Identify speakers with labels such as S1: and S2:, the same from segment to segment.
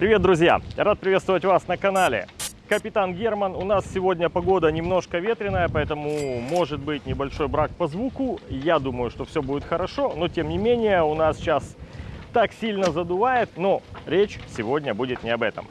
S1: Привет, друзья! Рад приветствовать вас на канале. Капитан Герман. У нас сегодня погода немножко ветреная, поэтому может быть небольшой брак по звуку. Я думаю, что все будет хорошо, но тем не менее у нас сейчас так сильно задувает, но речь сегодня будет не об этом.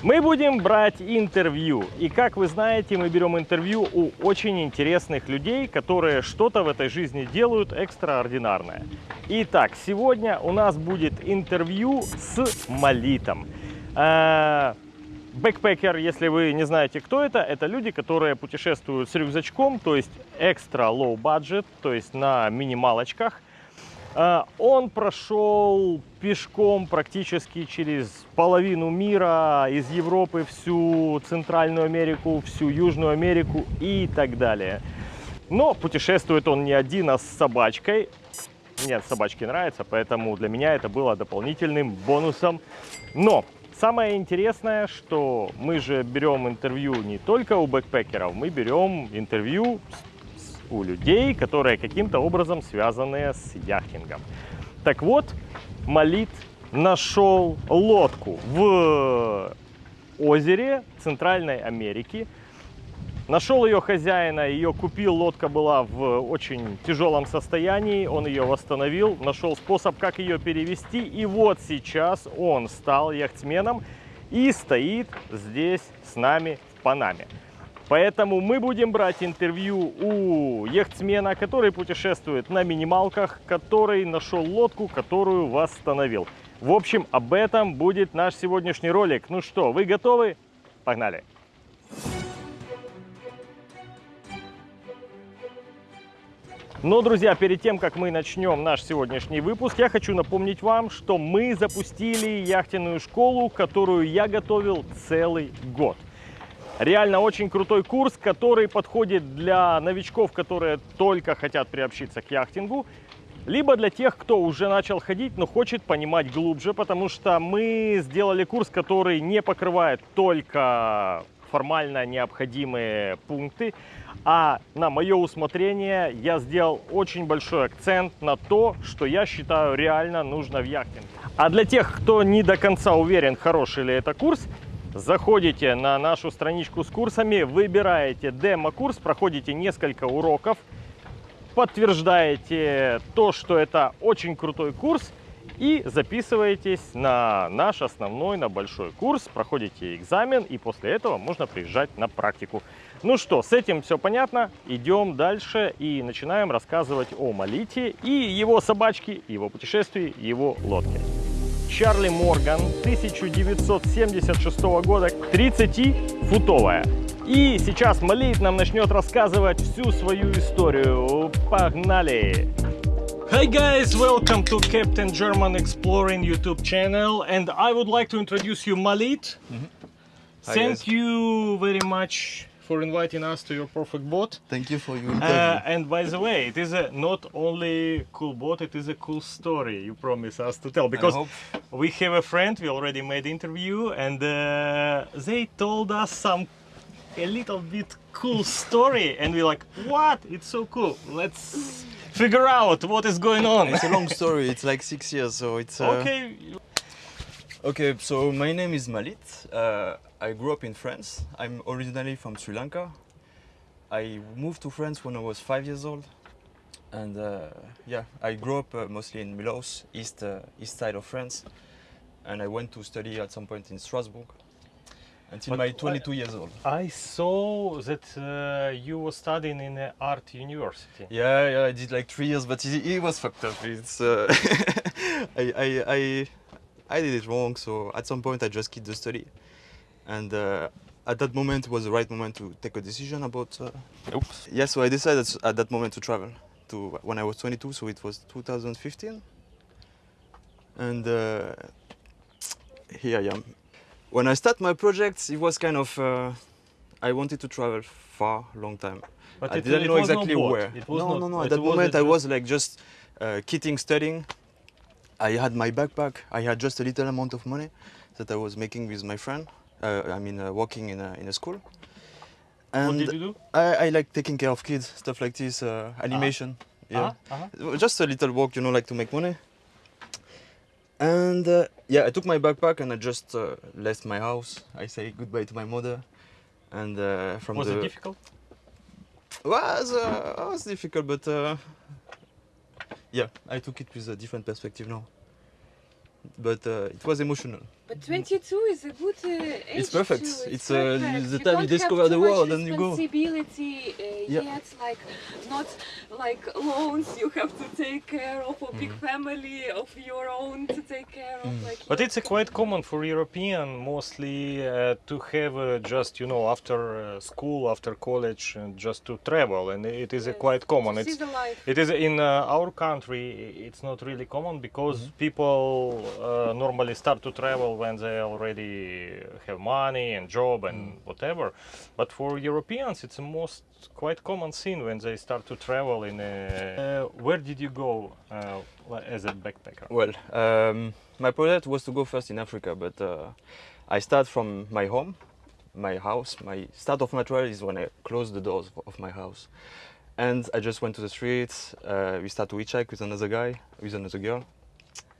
S1: Мы будем брать интервью. И как вы знаете, мы берем интервью у очень интересных людей, которые что-то в этой жизни делают экстраординарное. Итак, сегодня у нас будет интервью с Малитом. Э, бэкпекер, если вы не знаете, кто это, это люди, которые путешествуют с рюкзачком, то есть экстра low budget, то есть на минималочках. А, он прошел пешком практически через половину мира, из Европы всю Центральную Америку, всю Южную Америку и так далее. Но путешествует он не один, а с собачкой. Мне собачки нравятся, поэтому для меня это было дополнительным бонусом. Но самое интересное, что мы же берем интервью не только у бэкпекеров, мы берем интервью у людей, которые каким-то образом связаны с яхтингом. Так вот, Малит нашел лодку в озере Центральной Америки. Нашел ее хозяина, ее купил, лодка была в очень тяжелом состоянии, он ее восстановил, нашел способ, как ее перевести. И вот сейчас он стал яхтсменом и стоит здесь с нами в Панаме. Поэтому мы будем брать интервью у яхтсмена, который путешествует на минималках, который нашел лодку, которую восстановил. В общем, об этом будет наш сегодняшний ролик. Ну что, вы готовы? Погнали! Но, друзья, перед тем, как мы начнем наш сегодняшний выпуск, я хочу напомнить вам, что мы запустили яхтенную школу, которую я готовил целый год. Реально очень крутой курс, который подходит для новичков, которые только хотят приобщиться к яхтингу, либо для тех, кто уже начал ходить, но хочет понимать глубже, потому что мы сделали курс, который не покрывает только формально необходимые пункты, а на мое усмотрение я сделал очень большой акцент на то, что я считаю реально нужно в яхтинге. А для тех, кто не до конца уверен, хороший ли это курс, Заходите на нашу страничку с курсами, выбираете демо-курс, проходите несколько уроков, подтверждаете то, что это очень крутой курс и записываетесь на наш основной, на большой курс, проходите экзамен и после этого можно приезжать на практику. Ну что, с этим все понятно, идем дальше и начинаем рассказывать о Малите и его собачке, его путешествии, его лодке. Чарли Морган 1976 года, 30-футовая. И сейчас Малит нам начнет рассказывать всю свою историю. Погнали! Hi guys, welcome to Captain German Exploring YouTube channel and I would like to introduce you Malit. Mm -hmm. Thank guys. you very much for inviting us to your perfect boat.
S2: Thank you for your
S1: uh, interview. And by the way, it is a not only cool boat, it is a cool story you promise us to tell. Because we have a friend, we already made interview, and uh, they told us some a little bit cool story, and we're like, what? It's so cool. Let's figure out what is going on.
S2: It's a long story. It's like six years, so it's uh...
S1: okay.
S2: Okay, so my name is Malit. Uh, I grew up in France. I'm originally from Sri Lanka. I moved to France when I was five years old. And uh, yeah, I grew up uh, mostly in Mulhouse, east, uh, east side of France. And I went to study at some point in Strasbourg until but my 22
S1: I,
S2: years old.
S1: I saw that uh, you were studying in an art university.
S2: Yeah, yeah, I did like three years, but it, it was fucked up. It's, uh, I, I, I, I did it wrong, so at some point I just quit the study. And uh, at that moment was the right moment to take a decision about. Uh, Oops. Yeah, so I decided at that moment to travel to when I was 22, so it was 2015. And uh, here I am. When I start my project, it was kind of uh, I wanted to travel far, long time. But I it, didn't it know exactly no where. no, no, no. At that moment, I was like just uh, quitting studying. I had my backpack. I had just a little amount of money that I was making with my friend. Uh, I mean, uh, working in a, in a school.
S1: And what did you do?
S2: I, I like taking care of kids, stuff like this, uh, animation.
S1: -huh. Yeah, -huh.
S2: just a little work, you know, like to make money. And uh, yeah, I took my backpack and I just uh, left my house. I say goodbye to my mother. And uh, from
S1: Was
S2: the
S1: it difficult?
S2: was uh, was difficult, but yeah, I took it with a different perspective now. But uh, it was emotional.
S3: But 22 is a good uh, age.
S2: It's perfect.
S3: too.
S2: It's, uh,
S3: perfect.
S2: the
S3: you
S2: time you discover the world and you go.
S3: Responsibility uh,
S2: Yeah.
S3: yet, like not like loans you have to take care of, a big
S2: Mm-hmm.
S3: family of your own to take care of.
S2: Mm.
S3: Like
S1: But it's uh, quite common for European mostly uh, to have uh, just you know after uh, school, after college, uh, just to travel, and it is uh,
S3: Yes,
S1: quite common.
S3: to see
S1: It's
S3: the life.
S1: it is in uh, our country. It's not really common because people uh, normally start to travel when they already have money and job and whatever. But for Europeans, it's a most quite common scene when they start to travel. In uh, uh, where did you go uh, as a backpacker?
S2: Well, um, my project was to go first in Africa, but uh, I start from my home, my house. My start of my travel is when I close the doors of my house, and I just went to the streets. Uh, we start to hitchhike with another guy, with another girl,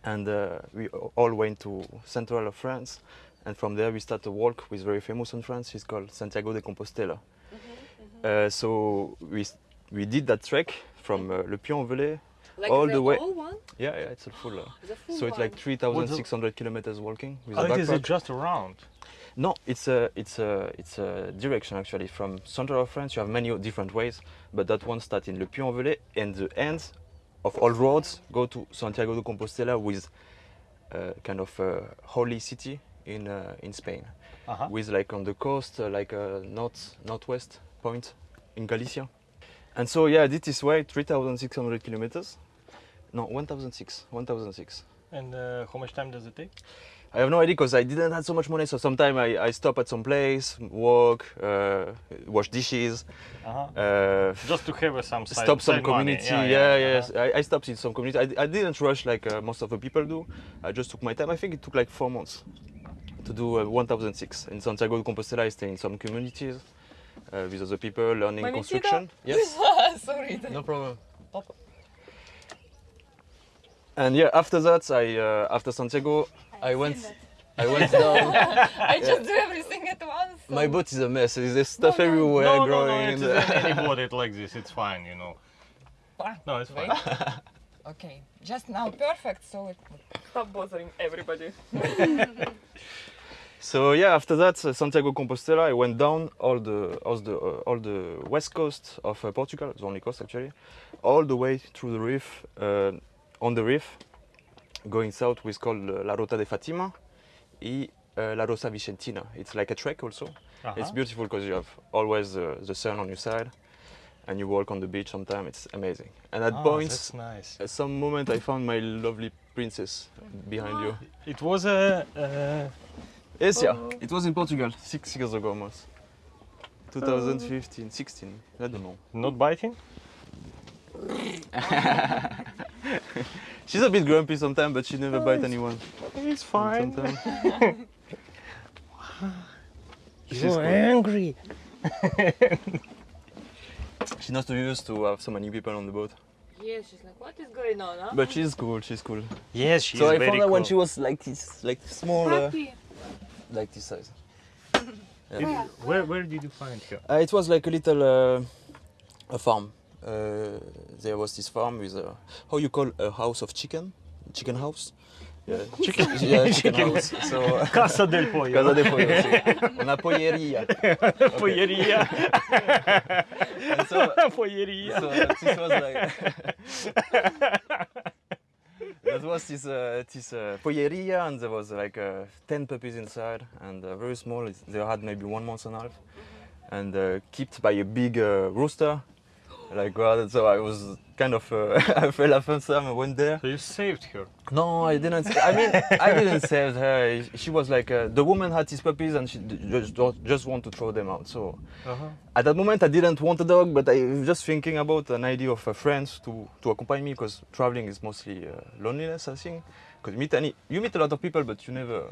S2: and uh, we all went to central of France. And from there, we start to walk with very famous in France. It's called Santiago de Compostela. Uh, so we we did that trek from uh, Le Puy-en-Velay.
S3: Like
S2: all
S3: the,
S2: the way-
S3: one,
S2: Yeah, yeah, it's a full. Uh,
S3: the full
S2: so it's
S3: one.
S2: like 3,600 kilometers walking with
S1: Oh,
S2: a
S1: it is
S2: backpack.
S1: just around.
S2: No, it's a it's a it's a direction actually from central of France. You have many different ways, but that one starts in Le Puy-en-Velay, and the ends of all roads go to Santiago de Compostela, with uh, kind of a holy city in uh, in Spain,
S1: Uh-huh.
S2: with like on the coast, uh, like a north northwest point in Galicia. And so yeah, this is way 3,600 kilometers. No, 1,006. 1,006.
S1: And uh, how much time does it take?
S2: I have no idea because I didn't have so much money. So sometimes I, I stop at some place, walk, uh, wash dishes,
S1: Uh-huh.
S2: uh,
S1: Just to have uh, some side,
S2: stop some
S1: side money.
S2: community. Yeah,
S1: yeah,
S2: yes. I, I stopped in some community. I, I didn't rush like uh, most of the people do. I just took my time. I think it took like four months to do uh, 1006. In Santiago de Compostela, I stay in some communities uh, with other people learning
S3: Mamitida?
S2: construction. Yes,
S3: Sorry.
S2: no problem. And yeah, after that, I uh, after Santiago, I went. I went down.
S3: I just do everything at once.
S2: My boat is a mess. There's stuff
S3: No, no.
S2: everywhere
S1: No, no,
S2: growing.
S1: no,
S2: in
S1: it's
S2: the-
S1: any boat it like this. It's fine, you know.
S4: Fine.
S1: No, it's fine.
S4: Okay, just now perfect. So it,
S3: Stop bothering everybody.
S2: so yeah, after that, uh, Santiago Compostela, I went down all the all the uh, all the west coast of uh, Portugal, the only coast actually, all the way through the reef. Uh, on the reef, going south, is called uh, La Rota de Fatima, and uh, La Rota Vicentina. It's like a trek also. It's
S1: Uh-huh.
S2: beautiful because you have always uh, the sun on your side, and you walk on the beach. Sometimes it's amazing. And at
S1: Ah,
S2: points,
S1: that's nice.
S2: At some moment, I found my lovely princess behind you.
S1: It was a. Uh,
S2: Yes, yeah.
S3: Oh.
S2: It was in Portugal six years ago almost. 2015, 16. I don't know.
S1: not biting?
S2: She's a bit grumpy sometimes, but she never bite anyone.
S1: It's fine.
S2: Sometimes. She's
S1: You're angry.
S2: She's not used to have so many people on the boat.
S3: Yeah, she's like, what is going on, huh?
S2: But she's cool. She's cool.
S1: Yes, she's
S2: so I found her
S1: cool.
S2: when she was like this, like small, uh,
S3: Happy.
S2: like this size.
S1: Did- where, where did you find her?
S2: Uh, it was like a little uh, a farm. Uh, there was this farm with a how you call a house of chicken, chicken house. Yeah,
S1: Chicken.
S2: yeah, chicken,
S1: Chicken.
S2: house. So uh,
S1: Casa del Pollo.
S2: casa de pollo. sí. Una polleria.
S1: Polleria.
S2: And so,
S1: Polleria.
S2: so this was like. that was this uh, this uh, polleria, and there was like uh, ten puppies inside, and uh, very small. They had maybe one month and a half, and uh, kept by a big uh, rooster. Like God, so I was kind of uh, I fell off time I went there.
S1: So you saved her.
S2: No, I didn't. I mean, I didn't save her. She was like uh, the woman had these puppies and she just just want to throw them out. So
S1: Uh-huh.
S2: at that moment, I didn't want a dog, but I was just thinking about an idea of a friend to to accompany me because traveling is mostly uh, loneliness, I think. Because you meet any, you meet a lot of people, but you never.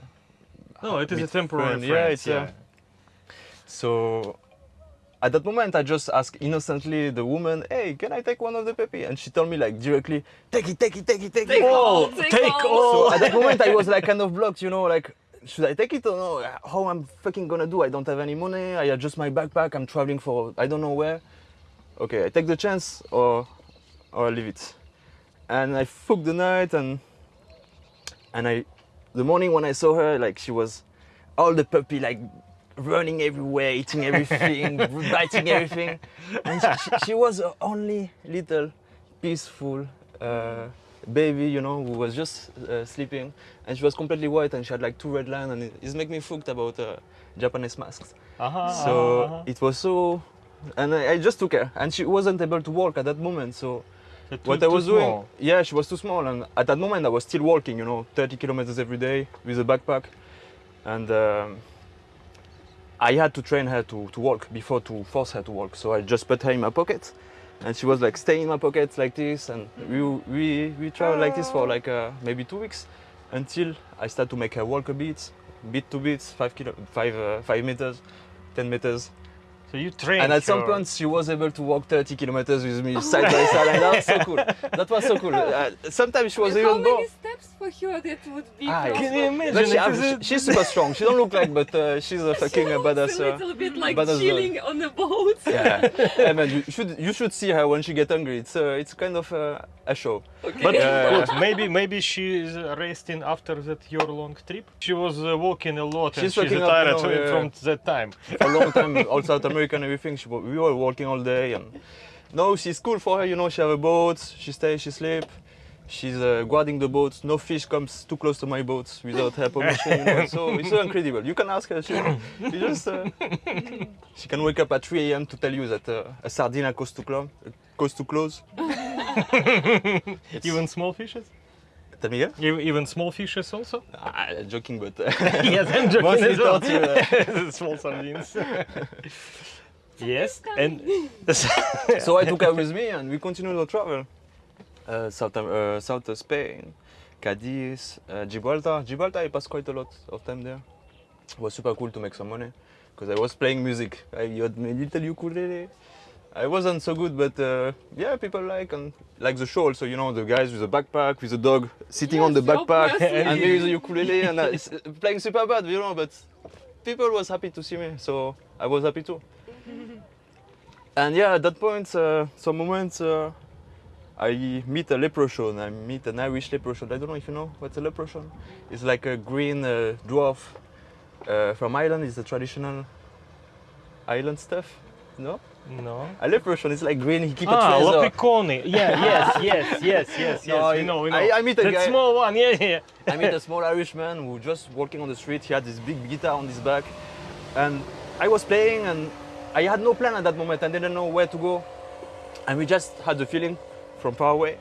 S1: No, it is a temporary
S2: friend.
S1: friend.
S2: Yeah, it's uh, so. At that moment, I just asked innocently the woman, "Hey, can I take one of the puppy?" And she told me like directly, "Take it, take it, take it, take, it."
S3: all, take
S1: take
S3: all.
S1: all.
S2: So at that moment, I was like kind of blocked, you know, like should I take it or no? How I'm fucking gonna do? I don't have any money. I have just my backpack. I'm traveling for I don't know where. Okay, I take the chance or or I leave it. And I fucked the night and and I the morning when I saw her, like she was all the puppy like running everywhere, eating everything, biting everything. And she, she, was the only little peaceful uh, baby, you know, who was just uh, sleeping. And she was completely white and she had like two red lines and it's make me fucked about uh, Japanese masks.
S1: -huh,
S2: so
S1: -huh.
S2: it was so... And I, I, just took her and she wasn't able to walk at that moment. So,
S1: too,
S2: what I was doing, yeah, she was too small. And at that moment I was still walking, you know, 30 kilometers every day with a backpack. And um, I had to train her to, to walk before to force her to walk. So I just put her in my pocket, and she was like staying in my pocket like this, and we we we traveled like this for like uh, maybe two weeks, until I started to make her walk a bit, bit to bit, five kilo, five uh, five meters, 10 meters,
S1: So you trained
S2: and at some
S1: her.
S2: point, she was able to walk 30 kilometers with me side by side, and that was so cool. That was so cool. Uh, sometimes she was
S3: How
S2: even
S3: many
S2: more.
S3: steps for her that would be?
S2: Ah,
S1: Can you imagine?
S2: She,
S1: it
S2: she- she's super strong. She don't look like, but uh, she's a fucking
S3: She looks
S2: badass.
S3: a
S2: Uh,
S3: little bit like
S2: badass dog.
S3: chilling on a boat.
S2: yeah, yeah, man, you should you should see her when she get hungry. It's uh, it's kind of uh, a show.
S3: Okay.
S1: But
S2: Yeah.
S1: good, maybe maybe she is resting after that your long trip. She was uh, walking a lot and
S2: She's
S1: she's
S2: waking up,
S1: tired
S2: you know, yeah.
S1: from that time.
S2: A long time, all South America and everything. She, we were working all day, and no, she's cool for her. You know, she have a boat. She stays, she sleep. She's uh, guarding the boat. No fish comes too close to my boat without her permission. You know? So it's so incredible. You can ask her. She, she just uh, she can wake up at 3 a.m. to tell you that uh, a sardina goes to close. Goes to close.
S1: Even small fishes?
S2: Tell me again?
S1: Even small fishes also?
S2: Ah, joking, but uh,
S1: yes, I'm joking
S2: Mostly
S1: as well.
S2: torture.
S1: small sardines. yes, and
S2: so I took her with me and we continued our travel. Uh, South, uh, South Spain, Cadiz, uh, Gibraltar. Gibraltar, I passed quite a lot of time there. It was super cool to make some money because I was playing music. I had my little ukulele. I wasn't so good, but uh, yeah, people like and like the show also. You know, the guys with a backpack, with a dog sitting on the backpack, and me with a ukulele and uh, s- playing super bad, you know. But people was happy to see me, so I was happy too. And yeah, at that point, uh, some moments, uh, I meet a leprechaun. I meet an Irish leprechaun. I don't know if you know what's a leprechaun. It's like a green uh, dwarf uh, from Ireland. It's a traditional island stuff. No,
S1: no.
S2: a leprechaun is like green. He keep a
S1: Ah,
S2: treasure.
S1: Leprechauni. Yeah, yes, yes, yes, yes, yes.
S2: No,
S1: we know, we know.
S2: I- I meet a
S1: that
S2: guy-
S1: small one. Yeah, yeah.
S2: I met a small Irishman who just walking on the street. He had this big guitar on his back, and I was playing, and I had no plan at that moment. I didn't know where to go, and we just had the feeling from far away,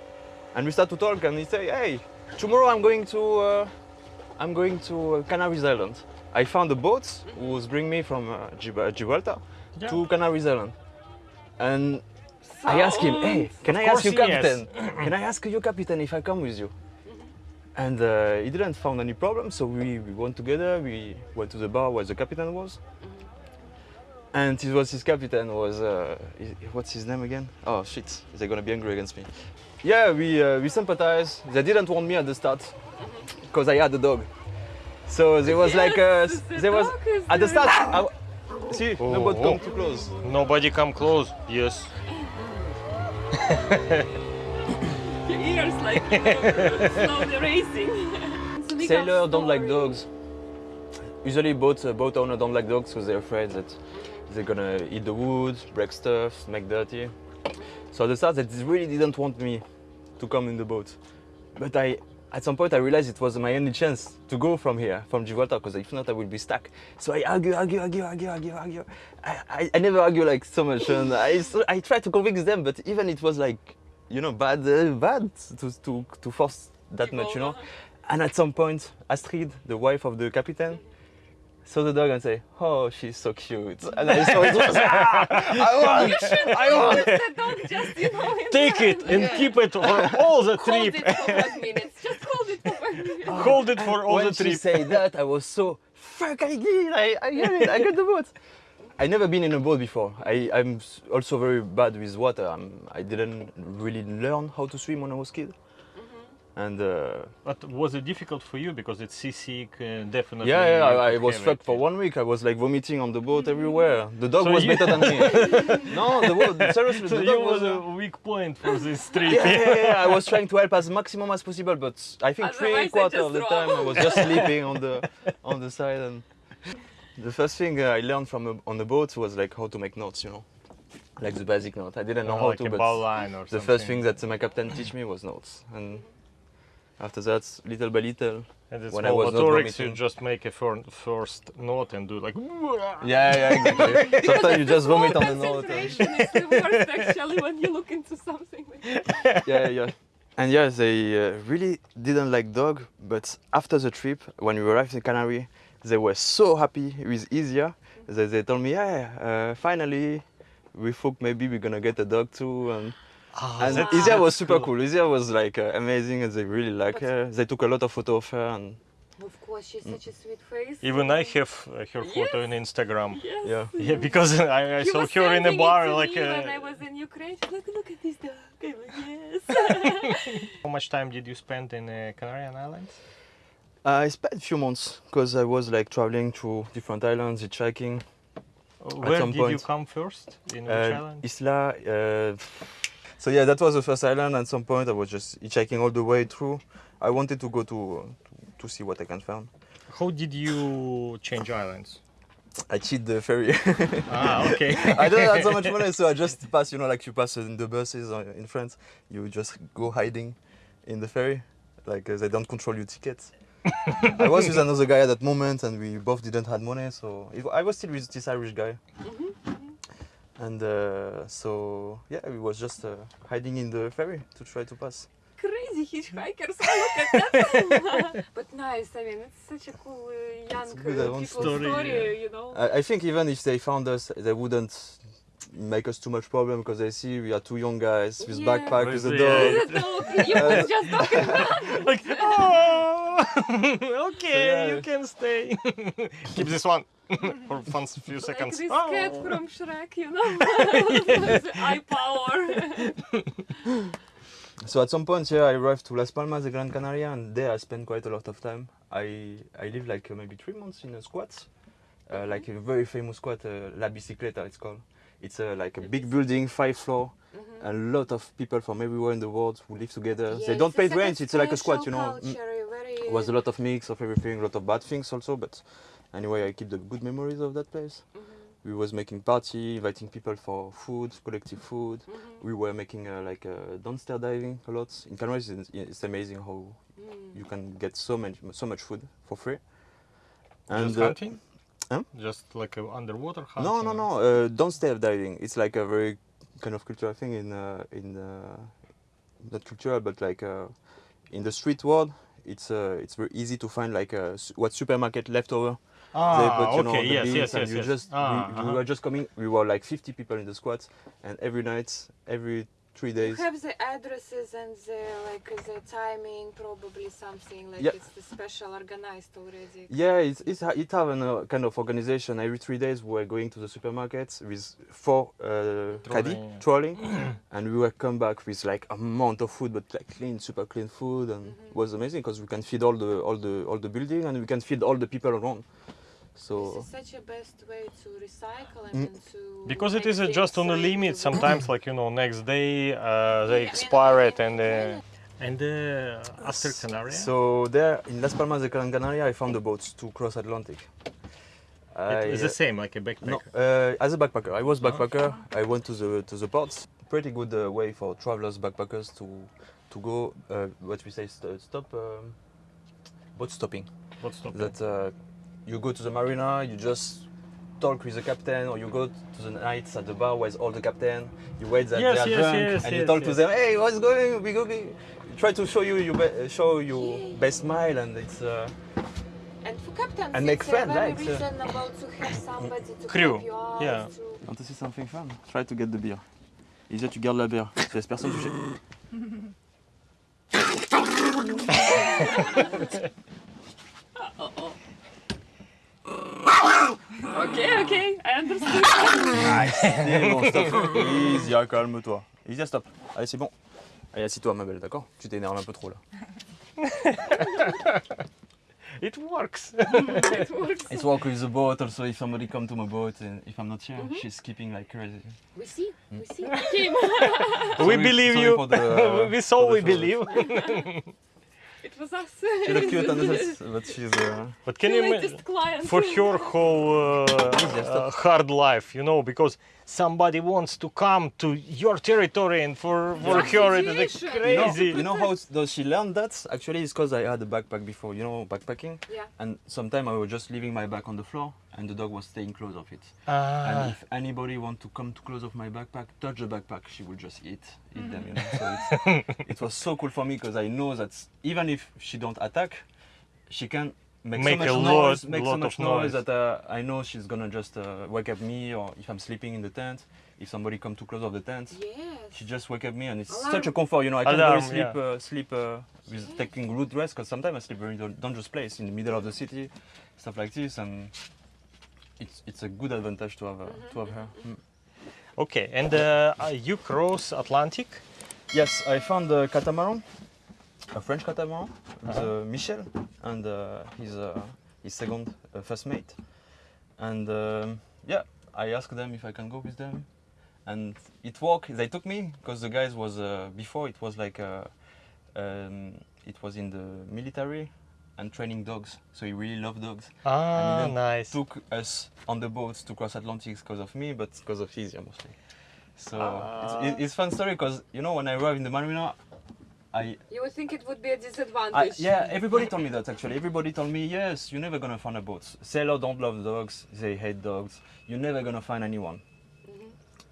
S2: and we start to talk. And he say, "Hey, tomorrow I'm going to, uh, I'm going to uh, Canaries Island. I found a boat who was bring me from uh, Gibraltar
S1: Yeah.
S2: to Canaries Island." And I asked him, "Hey, can I ask you,
S1: yes.
S2: captain? can I ask you, captain, if I come with you?" And uh, he didn't found any problem, so we, we went together. We went to the bar where the captain was, and it was his captain was uh, what's his name again? Oh shit, they're gonna be angry against me. Yeah, we uh, we sympathized. They didn't want me at the start because I had a dog. So there was like uh,
S3: Yes, the
S2: there was at the start. I, see,
S1: Oh,
S2: nobody
S1: oh.
S2: come too close.
S1: Nobody come close. Yes.
S3: Your ears like you know, slowly racing. So we have
S2: Sailor don't like dogs. Usually boat uh, boat owner don't like dogs because they're afraid that they're gonna eat the wood, break stuff, make dirty. So at the start they really didn't want me to come in the boat. But I at some point I realized it was my only chance to go from here, from Gibraltar, because if not I would be stuck. So I argue, argue, argue, argue, argue, argue. I, I, I never argue like so much and I, I try to convince them, but even it was like, you know, bad, uh, bad to, to, to force that much, you know. And at some point, Astrid, the wife of the captain, saw the dog and say, "Oh, she's so cute." And I saw it was, ah, I want,
S3: You should
S2: I want.
S3: the dog just, you know,
S1: Take it and
S3: Yeah.
S1: keep it for all the
S3: Hold
S1: trip.
S3: it for five minutes. Just hold it for five minutes.
S1: Hold it for all
S2: when
S1: the
S2: she
S1: trip.
S2: said that, I was so fuck. I did. I, I get it. I got the boat. I never been in a boat before. I, I'm also very bad with water. I'm, I didn't really learn how to swim when I was a kid. And uh,
S1: But was it difficult for you because it's seasick? Uh, definitely.
S2: yeah, yeah, I, I was fucked
S1: it.
S2: for one week. I was like vomiting on the boat everywhere. The dog
S1: So
S2: was better than me. no, the seriously,
S1: So
S2: the dog
S1: was
S2: was.
S1: a weak point for this trip.
S2: yeah, yeah, yeah, I was trying to help as maximum as possible, but I think
S3: Otherwise
S2: three
S3: they
S2: quarter of the
S3: throw
S2: time I was just sleeping on the on the side. And the first thing uh, I learned from a, on the boat was like how to make notes, you know, like the basic note. I didn't know
S1: Oh,
S2: how
S1: like
S2: to,
S1: a
S2: but
S1: line or
S2: the
S1: something.
S2: first thing that my captain teach me was notes, and after that, little by little.
S1: And it's
S2: when I
S1: called
S2: was not
S1: motorics, you just make a first note and do like.
S2: Yeah, yeah, exactly. Sometimes you just vomit on the
S3: Low
S2: note. and-
S3: concentration is the worst actually when you look into something. Like
S2: yeah, yeah. And yeah, they uh, really didn't like dog, but after the trip, when we arrived in Canary, they were so happy with Isia that they told me, yeah, uh, finally, we thought maybe we're gonna get a dog too. And, and
S3: that's-
S2: Isia was super
S1: cool.
S2: cool. Isia was like uh, amazing, and they really like
S3: But-
S2: her. They took a lot of photo of her, and
S3: of course, she's such a sweet face.
S1: Even I have uh, her photo on Instagram.
S3: Yes.
S2: yeah.
S1: Yeah, because I, I
S3: He
S1: saw her in a
S3: sending it
S1: bar
S3: to
S1: like.
S3: me when I
S1: Uh,
S3: was in Ukraine. She's like, look at this dog. I'm like, yes.
S1: how much time did you spend in uh, Canarian Islands?
S2: I spent a few months because I was like traveling to different islands, hitchhiking.
S1: Where
S2: some
S1: did you come first? In which
S2: Uh,
S1: island?
S2: Isla. So yeah, that was the first island. At some point, I was just hitchhiking all the way through. I wanted to go to to, to see what I can find.
S1: How did you change islands?
S2: I cheat the ferry.
S1: ah, okay.
S2: I don't have so much money, so I just pass. You know, like you pass in the buses or in France, you just go hiding in the ferry, like uh, they don't control your tickets. I was with another guy at that moment, and we both didn't have money, so it, I was still with this Irish guy. And uh, so yeah, we was just uh, hiding in the ferry to try to pass.
S3: Crazy hitchhikers. Look at that. but nice. I mean, it's such a cool uh, young
S2: good,
S3: uh,
S2: uh,
S1: story,
S3: story,
S1: yeah.
S3: you know.
S2: I, I think even if they found us, they wouldn't make us too much problem because they see we are two young guys with
S3: Yeah.
S2: backpack with a
S1: With
S2: dog.
S1: the-
S3: The dog, you was just talking
S1: like, oh, okay,
S2: yeah.
S1: you can stay. Keep this one for fun few
S3: like
S1: seconds.
S3: this
S1: Oh.
S3: cat from Shrek, you know. the eye power.
S2: So at some point, yeah, I arrived to Las Palmas de Gran Canaria, and there I spent quite a lot of time. I I lived like uh, maybe three months in a squat, uh, like a very famous squat, uh, La Bicicleta, it's called. It's uh, like a big building, five floor, a lot of people from everywhere in the world who live together. they don't pay rent. It's like a squat, you know. Mm. It was a lot of mix of everything, a lot of bad things also, but anyway, I keep the good memories of that place. We was making party, inviting people for food, collective food. We were making uh, like uh, dumpster diving a lot. In Canaries, it's, it's amazing how you can get so much so much food for free.
S1: Just
S2: uh,
S1: hunting?
S2: Huh?
S1: Just like a underwater hunting?
S2: no, no, no. Uh, dumpster diving. It's like a very kind of cultural thing in uh, in uh, not cultural, but like uh, in the street world. It's uh, it's very easy to find like uh, s- what supermarket leftover. They
S1: Ah,
S2: put, you know,
S1: okay,
S2: the
S1: yes,
S2: beans
S1: yes,
S2: and
S1: yes,
S2: you
S1: yes.
S2: just
S1: Ah,
S2: we, we
S1: uh-huh.
S2: were just coming. We were like 50 people in the squat, and every night, every three
S3: You
S2: days.
S3: have the addresses and the like the timing, probably something like
S2: Yeah.
S3: it's the special organized already.
S2: Yeah, it's, it's it have a uh, kind of organization. Every three days, we were going to the supermarket with four uh, caddy
S1: Trolley.
S2: trolley, and we were come back with like amount of food, but like clean, super clean food, and
S3: Mm-hmm.
S2: it was amazing because we can feed all the all the all the building, and we can feed all the people around.
S3: This
S2: So
S3: is such a best way to recycle
S2: Mm.
S3: to
S1: Because it is uh, just on the limit. Sometimes, like you know, next day uh, they
S3: mean,
S1: expire
S3: I
S1: it, and
S3: mean,
S1: uh, and uh, after Canaria.
S2: so there in Las Palmas de Gran Canaria, I found the boats to cross Atlantic.
S1: it is the same, like a backpacker.
S2: No, uh, as a backpacker, I was backpacker. I went to the to the ports. Pretty good uh, way for travelers, backpackers to to go. Uh, what we say, st- stop, um, boat stopping.
S1: What's the
S2: That uh, you go to the marina, you just talk with the captain, or you go to the nights at the bar with all the captain. You wait that
S1: Yes,
S2: they are
S1: yes,
S2: drunk,
S1: yes,
S2: and you
S1: yes,
S2: talk to them. Hey, what's going? We go. Try to show you your be- show your best smile, and it's. Uh,
S3: And for captains,
S2: And make friends,
S3: very
S2: right? Uh,
S3: reasonable to have somebody to
S1: Crew,
S3: help you
S1: yeah.
S3: To...
S2: Want to see something fun? Try to get the beer. Isa, tu gardes la bière. Tu laisses personne toucher.
S3: Okay, okay, I understood.
S2: C'est bon, stop. Easy, ah, calme-toi. Easy, ah, stop. Allez, c'est bon. Allez, assis-toi, ma belle, d'accord Tu t'énerves un peu trop là.
S1: It works.
S3: it works.
S2: It's walk with the boat. Also, if somebody come to my boat and if I'm not here, she's skipping like crazy.
S3: We see, we see. Kim.
S1: we
S2: Sorry-
S1: believe
S2: sorry
S1: you.
S2: for the-
S1: we saw we believe.
S3: It was us.
S2: She look cute on this, but she's. Uh,
S1: but can
S3: the
S1: you imagine?
S3: latest client.
S1: for her whole uh, uh, hard life, you know, because somebody wants to come to your territory and for, for her it is
S3: Association.
S2: you know,
S1: crazy.
S2: you know how does she learn that? Actually, it's because I had a backpack before. You know, backpacking.
S3: Yeah.
S2: And sometimes I was just leaving my bag on the floor, and the dog was staying close of it.
S1: Ah,
S2: And if anybody want to come too close of my backpack, touch the backpack, she will just eat, eat them. You know. So it's, it was so cool for me because I know that even if she don't attack, she can make,
S1: Make
S2: so
S1: a
S2: much
S1: lot-
S2: noise, make
S1: lot
S2: so
S1: of
S2: much noise,
S1: noise.
S2: that uh, I know she's gonna just uh, wake up me, or if I'm sleeping in the tent, if somebody come too close of the tent,
S3: Yes.
S2: she just wake up me, and it's
S3: Alarm.
S2: such a comfort. You know, I can
S1: Alarm,
S2: really sleep,
S1: yeah.
S2: uh, sleep uh, with taking root rest because sometimes I sleep in dan- dangerous place in the middle of the city, stuff like this, and it's it's a good advantage to have uh, to have her. Mm.
S1: okay, and uh, uh, you cross Atlantic.
S2: Yes, I found a catamaran, a French catamaran, uh, Michel and uh, his uh, his second uh, first mate, and um, yeah, I asked them if I can go with them, and it worked. They took me because the guys was uh, before it was like uh um, it was in the military and training dogs, so he really loved dogs.
S1: Ah,
S2: then
S1: nice.
S2: Took us on the boats to cross Atlantic because of me, but because of his, mostly. So
S1: Ah.
S2: it's, it's fun story because you know when I arrived in the marina, I,
S3: You would think it would be a disadvantage.
S2: yeah everybody told me that actually everybody told me yes you're never gonna find a boat. Sailors don't love dogs, they hate dogs. You're never gonna find anyone.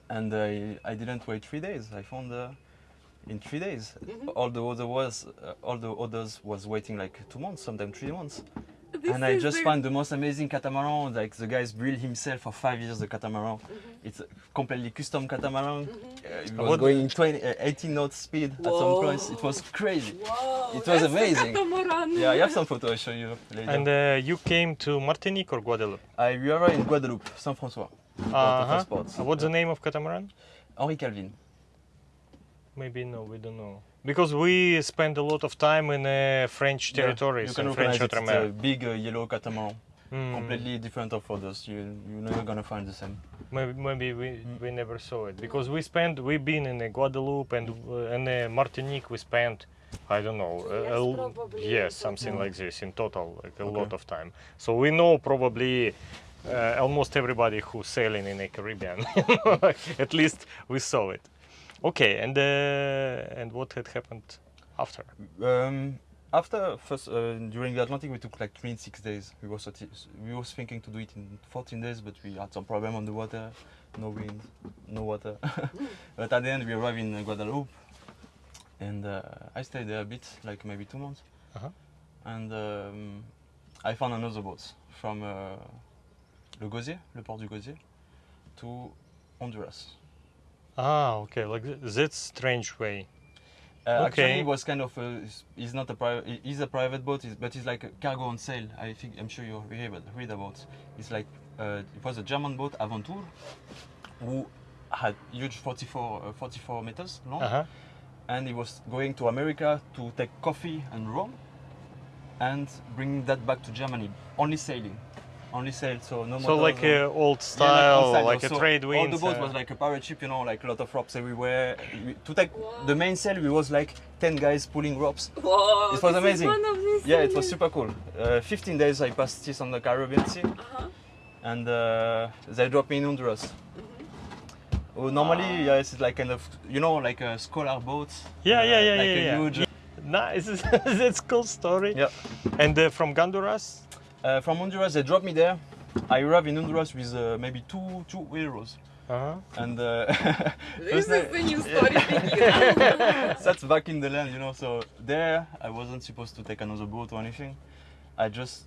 S2: And I I didn't wait three days. I found uh, in three days. All the other was uh, all the others was waiting like two months, sometimes three months.
S3: This
S2: and I just
S3: the-
S2: found the most amazing catamaran. Like the guys built himself for five years the catamaran.
S3: Mm-hmm.
S2: It's a completely custom catamaran. Uh, it was
S1: What-
S2: going 20, uh, 18 knots speed at some points. It was crazy.
S3: Wow,
S2: It was
S3: that's
S2: amazing.
S3: catamaran.
S2: Yeah, I have some photos I'll show you later.
S1: And uh, you came to Martinique or Guadeloupe?
S2: I we are in Guadeloupe, Saint François. Spots.
S1: Uh, What's the name of catamaran?
S2: Henri Calvin.
S1: Maybe no, we don't know. Because we spend a lot of time in uh, French
S2: Yeah,
S1: territories
S2: you can
S1: in French
S2: recognize it. It's a big uh, yellow catamaran,
S1: Mm,
S2: completely different of others. You you're never gonna find the same.
S1: Maybe, maybe we,
S2: Mm.
S1: we never saw it because we spent we've been in uh, Guadeloupe and uh, in uh, Martinique we spent I don't know
S3: Two
S1: a-
S3: years
S1: a l-
S3: probably
S1: yes something
S2: total.
S1: like this in total like a
S2: Okay.
S1: lot of time so we know probably uh, almost everybody who's sailing in the Caribbean at least we saw it okay and uh, and what had happened after
S2: Um, after first uh, during the Atlantic, we took like 26 days. We was we was thinking to do it in 14 days, but we had some problem on the water, no wind, no water. but at the end, we arrived in Guadeloupe, and uh, I stayed there a bit, like maybe two months.
S1: Uh-huh.
S2: And um, I found another boat from uh, Le Gosier, le port du Gosier, to Honduras.
S1: Ah okay like th- that's strange way
S2: Uh, Actually,
S1: Okay.
S2: it was kind of a, it's- it's not a private, it's a private boat, it's- but it's like a cargo on sale. I think I'm sure you read about, read about. It's like uh, it was a German boat, Avontuur, who had huge 44, uh, 44 meters long,
S1: uh-huh
S2: and he was going to America to take coffee and rum, and bring that back to Germany. Only sailing, only sail. So no.
S1: More.
S2: So
S1: like
S2: or-
S1: uh, old
S2: yeah,
S1: style
S2: on
S1: like
S2: sail,
S1: a
S2: so
S1: trade
S2: All
S1: wind
S2: the boat
S1: uh,
S2: was like a pirate ship, you know, like a lot of ropes everywhere. We- To take
S3: Wow.
S2: the mainsail, we was like 10 guys pulling ropes.
S3: Whoa,
S2: It was
S3: this is
S2: amazing.
S3: one of these
S2: Yeah, it was super cool. Uh, 15 days I passed this on the Caribbean Sea,
S3: Uh-huh.
S2: and uh, they dropped me in Honduras.
S3: Mm-hmm.
S2: Oh, normally, yeah, it's like kind of, you know, like a scholar boat.
S1: Yeah,
S2: uh,
S1: yeah, yeah,
S2: like
S1: yeah,
S2: a
S1: yeah.
S2: huge.
S1: Nice, that's cool story.
S2: Yeah.
S1: And uh, from Honduras?
S2: Uh, from Honduras, they dropped me there. I arrived in Honduras with uh, maybe two two euros,
S1: Uh-huh.
S2: and uh,
S3: This is
S2: day-
S3: the new story thinking.
S2: that's back in the land, you know. So there, I wasn't supposed to take another boat or anything. I just,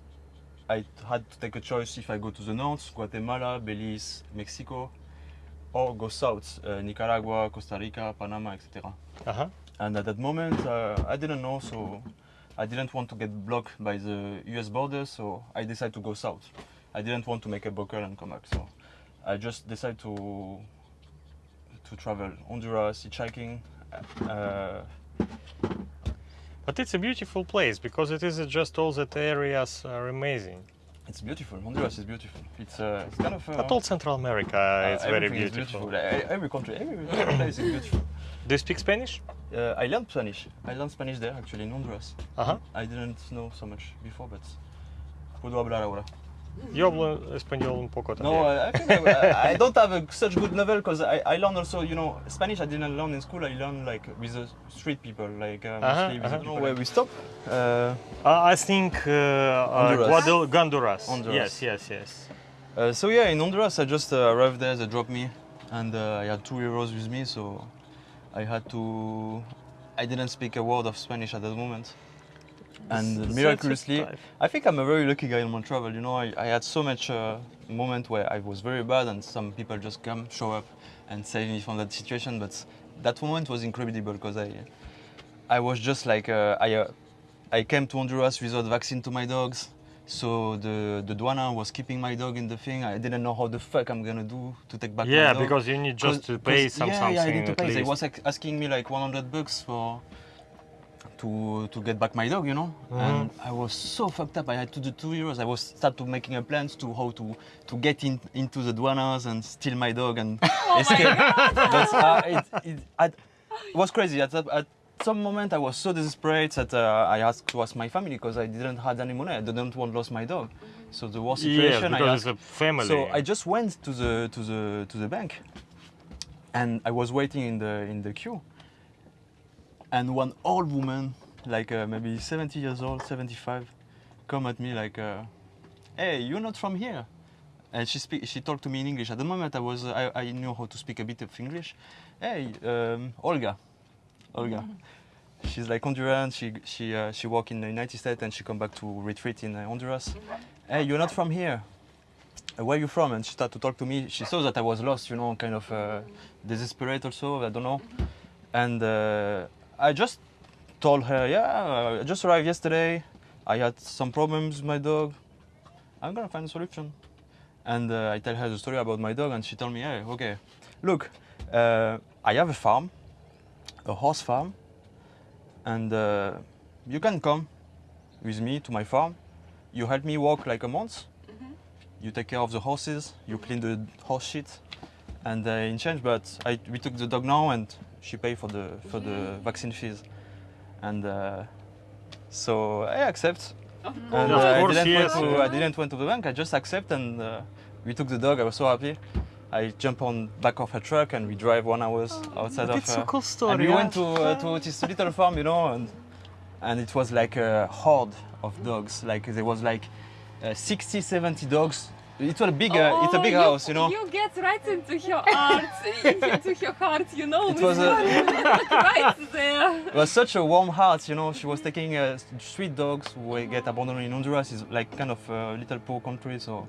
S2: I had to take a choice if I go to the north, Guatemala, Belize, Mexico, or go south, uh, Nicaragua, Costa Rica, Panama, etc.
S1: Uh-huh.
S2: And at that moment, uh, I didn't know, so I didn't want to get blocked by the U.S. border, so I decided to go south. I didn't want to make a buckle and come back, so I just decided to to travel Honduras, hitchhiking. Uh,
S1: But it's a beautiful place because it is just all that areas are amazing.
S2: it's beautiful. Honduras is beautiful. It's uh, it's kind of. Uh,
S1: But all Central America,
S2: uh,
S1: it's very
S2: everything is
S1: beautiful.
S2: Every country, every, every place is beautiful.
S1: Do you speak Spanish?
S2: Uh, I learned Spanish. I learned Spanish there actually in Honduras.
S1: Uh-huh.
S2: I didn't know so much before, but puedo hablar ahora.
S1: Yo hablo español un poco también.
S2: No, I, I, I, don't have a, such good level because I, I learned also, you know, Spanish I didn't learn in school. I learned like with the street people, like uh,
S1: uh-huh,
S2: mostly uh
S1: -huh,
S2: with uh-huh. where we stop. Uh,
S1: I think uh, uh
S2: Honduras.
S1: Guadal Honduras.
S2: Honduras.
S1: Yes, yes, yes.
S2: Uh, so yeah, in Honduras I just uh, arrived there. They dropped me, and I had two euros with me, so I had to. I didn't speak a word of Spanish at that moment. And
S1: That's-
S2: miraculously, I think I'm a very lucky guy in my travel. You know, I, I had so much uh, moment where I was very bad, and some people just come, show up, and save me from that situation. But that moment was incredible because I, I was just like uh, I, uh, I came to Honduras without vaccine to my dogs. So the the douana was keeping my dog in the thing. I didn't know how the fuck I'm gonna do to take back my dog.
S1: Yeah, because you need just to pay some
S2: yeah,
S1: something
S2: Yeah, I need to
S1: at
S2: pay. They was like, asking me like 100 bucks for to to get back my dog, you know. And I was so fucked up. I had to do two euros. I was start to making a plans to how to to get in into the douanas and steal my dog and escape. but uh, it, it, I, it was crazy. At, at some moment, I was so desperate that uh, I asked to ask my family because I didn't have any money. I didn't want to lose my dog. So the worst
S1: Yeah,
S2: situation. I
S1: because
S2: asked,
S1: it's a family.
S2: so I just went to the to the to the bank, and I was waiting in the in the queue. And one old woman, like uh, maybe 70 years old, 75, come at me like, uh, "Hey, you're not from here." And she speak, she talked to me in English. At the moment, I was I, I knew how to speak a bit of English. Hey, um, Olga, Olga. She's like Honduran. She she uh, she work in the United States and she come back to retreat in uh, Honduras. Hey, you're not from here. Uh, where you from? And she started to talk to me. She saw that I was lost, you know, kind of uh, desperate also. I don't know. And uh, I just told her, yeah, I just arrived yesterday. I had some problems with my dog. I'm gonna find a solution. And uh, I tell her the story about my dog, and she told me, hey, okay, look, uh, I have a farm, a horse farm, and uh, you can come with me to my farm. You help me work like a month. You take care of the horses. You clean the horse shit, and uh, in change, but I, we took the dog now, and she paid for the for the vaccine fees, and uh, so I accept. And
S1: Of
S2: uh, I didn't
S1: yes.
S2: went to I didn't went to the bank. I just accept, and uh, we took the dog. I was so happy. I jump on back of her truck and we drive one hours outside of
S1: It's
S2: her.
S1: a cool story.
S2: And we
S1: yeah.
S2: went to uh, to this little farm, you know, and and it was like a horde of dogs. Like there was like uh, 60, 70 dogs. It was a big, uh, it's a
S3: Oh,
S2: big house, you know.
S3: You get right into her heart, into her heart, you know.
S2: It was a-
S3: right there.
S2: It was such a warm heart, you know. She was taking uh, street dogs who get abandoned in Honduras. It's like kind of a little poor country, so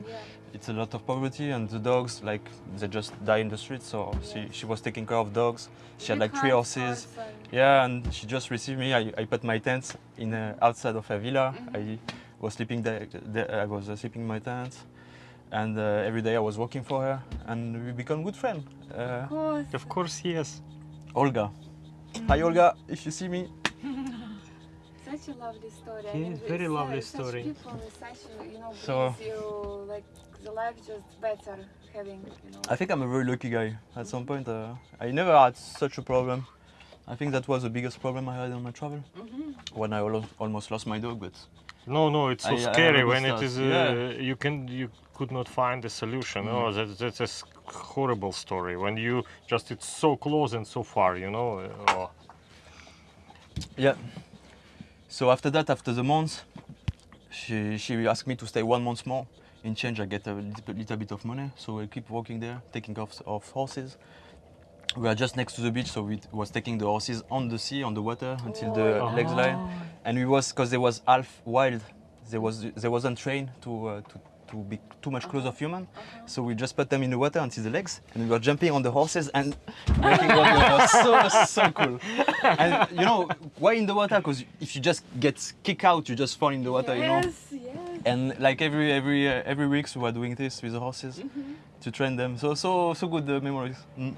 S2: it's a lot of poverty, and the dogs like they just die in the street. So she she was taking care of dogs. She had like three horses. Yeah, and she just received me. I, I put my tent in uh, outside of her villa. I was sleeping there. there I was uh, sleeping in my tent, and uh, every day I was working for her, and we become good friends. Uh,
S3: Of course.
S1: Of course, yes.
S2: Olga, hi Olga, if you see me.
S3: Such a lovely story.
S1: Yeah,
S3: I mean,
S1: very
S3: it's, uh,
S1: lovely
S3: such
S1: story.
S3: people such, uh, you know,
S2: So-
S3: you like the life just better having, you know.
S2: I think I'm a very lucky guy. At some point, uh, I never had such a problem. I think that was the biggest problem I had on my travel. When I al- almost lost my dog, but
S1: No, no, it's so
S2: I- I have a
S1: scary
S2: good
S1: when it is. Uh,
S2: Yeah.
S1: You can you could not find a solution.
S2: Mm.
S1: Oh, that, that's a horrible story. When you just it's so close and so far. You know. uh, Oh.
S2: yeah. So after that, after the month, she she asked me to stay one month more. In change, I get a little, little bit of money, so I keep working there, taking off of, horses. We are just next to the beach, so we was taking the horses on the sea, on the water, until the
S1: Oh.
S2: legs line. and we was because they was half wild they was they wasn't trained to uh, to to be too much close of human so we just put them in the water until the legs and we were jumping on the horses and breaking water it was so so cool and you know why in the water because if you just get kicked out you just fall in the water you know
S3: yes, yes.
S2: and like every every uh, every weeks we were doing this with the horses to train them. So so so good the memories. Mm.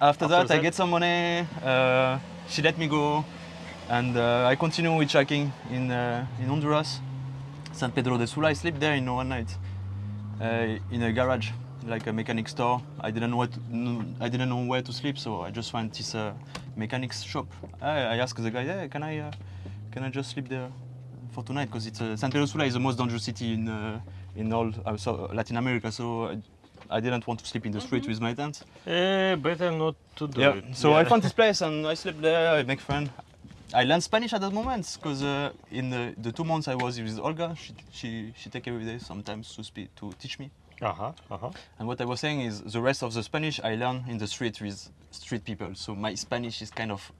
S2: After that, I get some money. Uh, she let me go, and uh, I continue with hitchhiking in uh, in Honduras, San Pedro de Sula. I sleep there in one night, uh, in a garage, like a mechanic store. I didn't know to, I didn't know where to sleep, so I just found this uh, mechanics shop. I, I asked the guy, yeah, can I uh, can I just sleep there for tonight? Because it's uh, San Pedro de Sula is the most dangerous city in uh, in all uh, so Latin America, so. I, I didn't want to sleep in the street with my tent.
S1: Eh, better not to do
S2: Yeah.
S1: it.
S2: So I found this place and I slept there. I make friends. I learned Spanish at that moment because uh, in the, the two months I was with Olga, she, she, she take every day sometimes to speak to teach me.
S1: Uh -huh, uh -huh.
S2: And what I was saying is the rest of the Spanish I learned in the street with street people. So my Spanish is kind of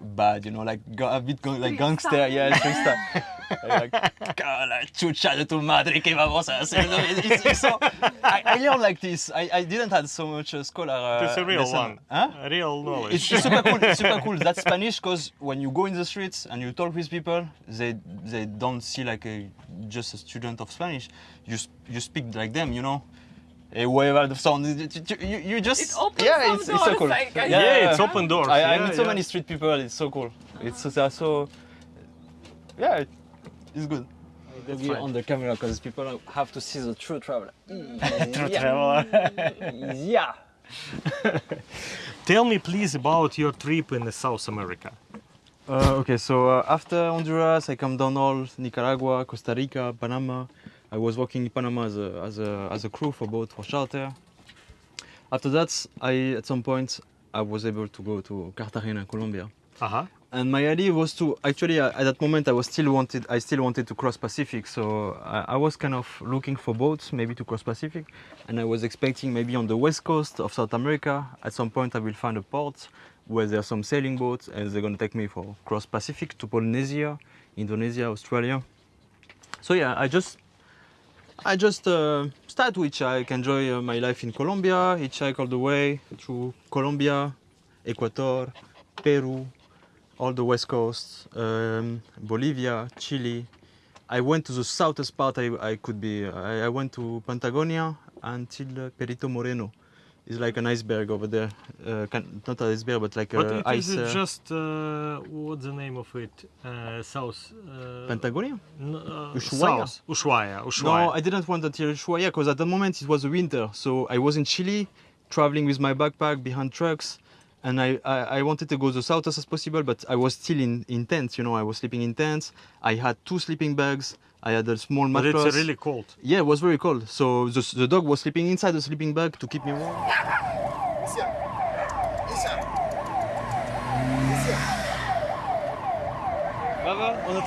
S2: bad, you know, like a bit like gangster, yeah, gangster. like, "Ah, la chucha de tu madre que vamos a hacer. It's, it's so, I, I learned like this. I, I didn't have so much uh, scholar. Uh,
S1: It's a real
S2: lesson.
S1: one.
S2: Huh?
S1: A real knowledge.
S2: It's, it's super cool. It's super cool. That's Spanish because when you go in the streets and you talk with people, they they don't see like a just a student of Spanish. You you speak like them, you know. Eh, whatever the sound, you, you, you just
S3: It opens
S2: yeah,
S3: some
S2: it's, it's so cool.
S3: like, I-
S1: yeah, it's open doors.
S2: I, I
S1: yeah,
S2: meet so
S1: yeah.
S2: many street people. It's so cool. It's so, so yeah, it- it's good.
S5: We're
S1: be
S5: on the camera because people have to see the true traveler.
S1: true traveler.
S5: yeah.
S1: Tell me please about your trip in South America.
S2: Uh, okay, so uh, after Honduras, I come down all Nicaragua, Costa Rica, Panama. I was working in Panama as a, as a, as a crew for boat for charter. After that, I at some point I was able to go to Cartagena, Colombia.
S1: Uh -huh.
S2: And my idea was to actually uh, at that moment I was still wanted I still wanted to cross Pacific, so I, I was kind of looking for boats maybe to cross Pacific, and I was expecting maybe on the west coast of South America at some point I will find a port where there are some sailing boats and they're gonna take me for cross Pacific to Polynesia, Indonesia, Australia. So yeah, I just I just uh, start to hitchhike, enjoy uh, my life in Colombia, hitchhike all the way through Colombia, Ecuador, Peru, all the west coast, um, Bolivia, Chile. I went to the southest part I, I could be. I, I went to Patagonia until uh, Perito Moreno. It's like an iceberg over there. Uh, can, not an iceberg, but like
S1: But
S2: uh,
S1: it
S2: ice.
S1: is
S2: uh,
S1: just uh, what's the name of it? Uh, South. Uh,
S2: Patagonia?
S1: n- uh,
S2: Ushuaia?
S1: South. Ushuaia.
S2: No, I didn't want until Ushuaia because at the moment it was winter. So I was in Chile, traveling with my backpack behind trucks, and I, I, I wanted to go the southest as possible, but I was still in, in tents. You know, I was sleeping in tents. I had two sleeping bags. I had a small
S1: but
S2: mattress.
S1: it's really cold.
S2: Yeah, it was very cold. So the, the dog was sleeping inside the sleeping bag to keep me warm. Va, va, on est.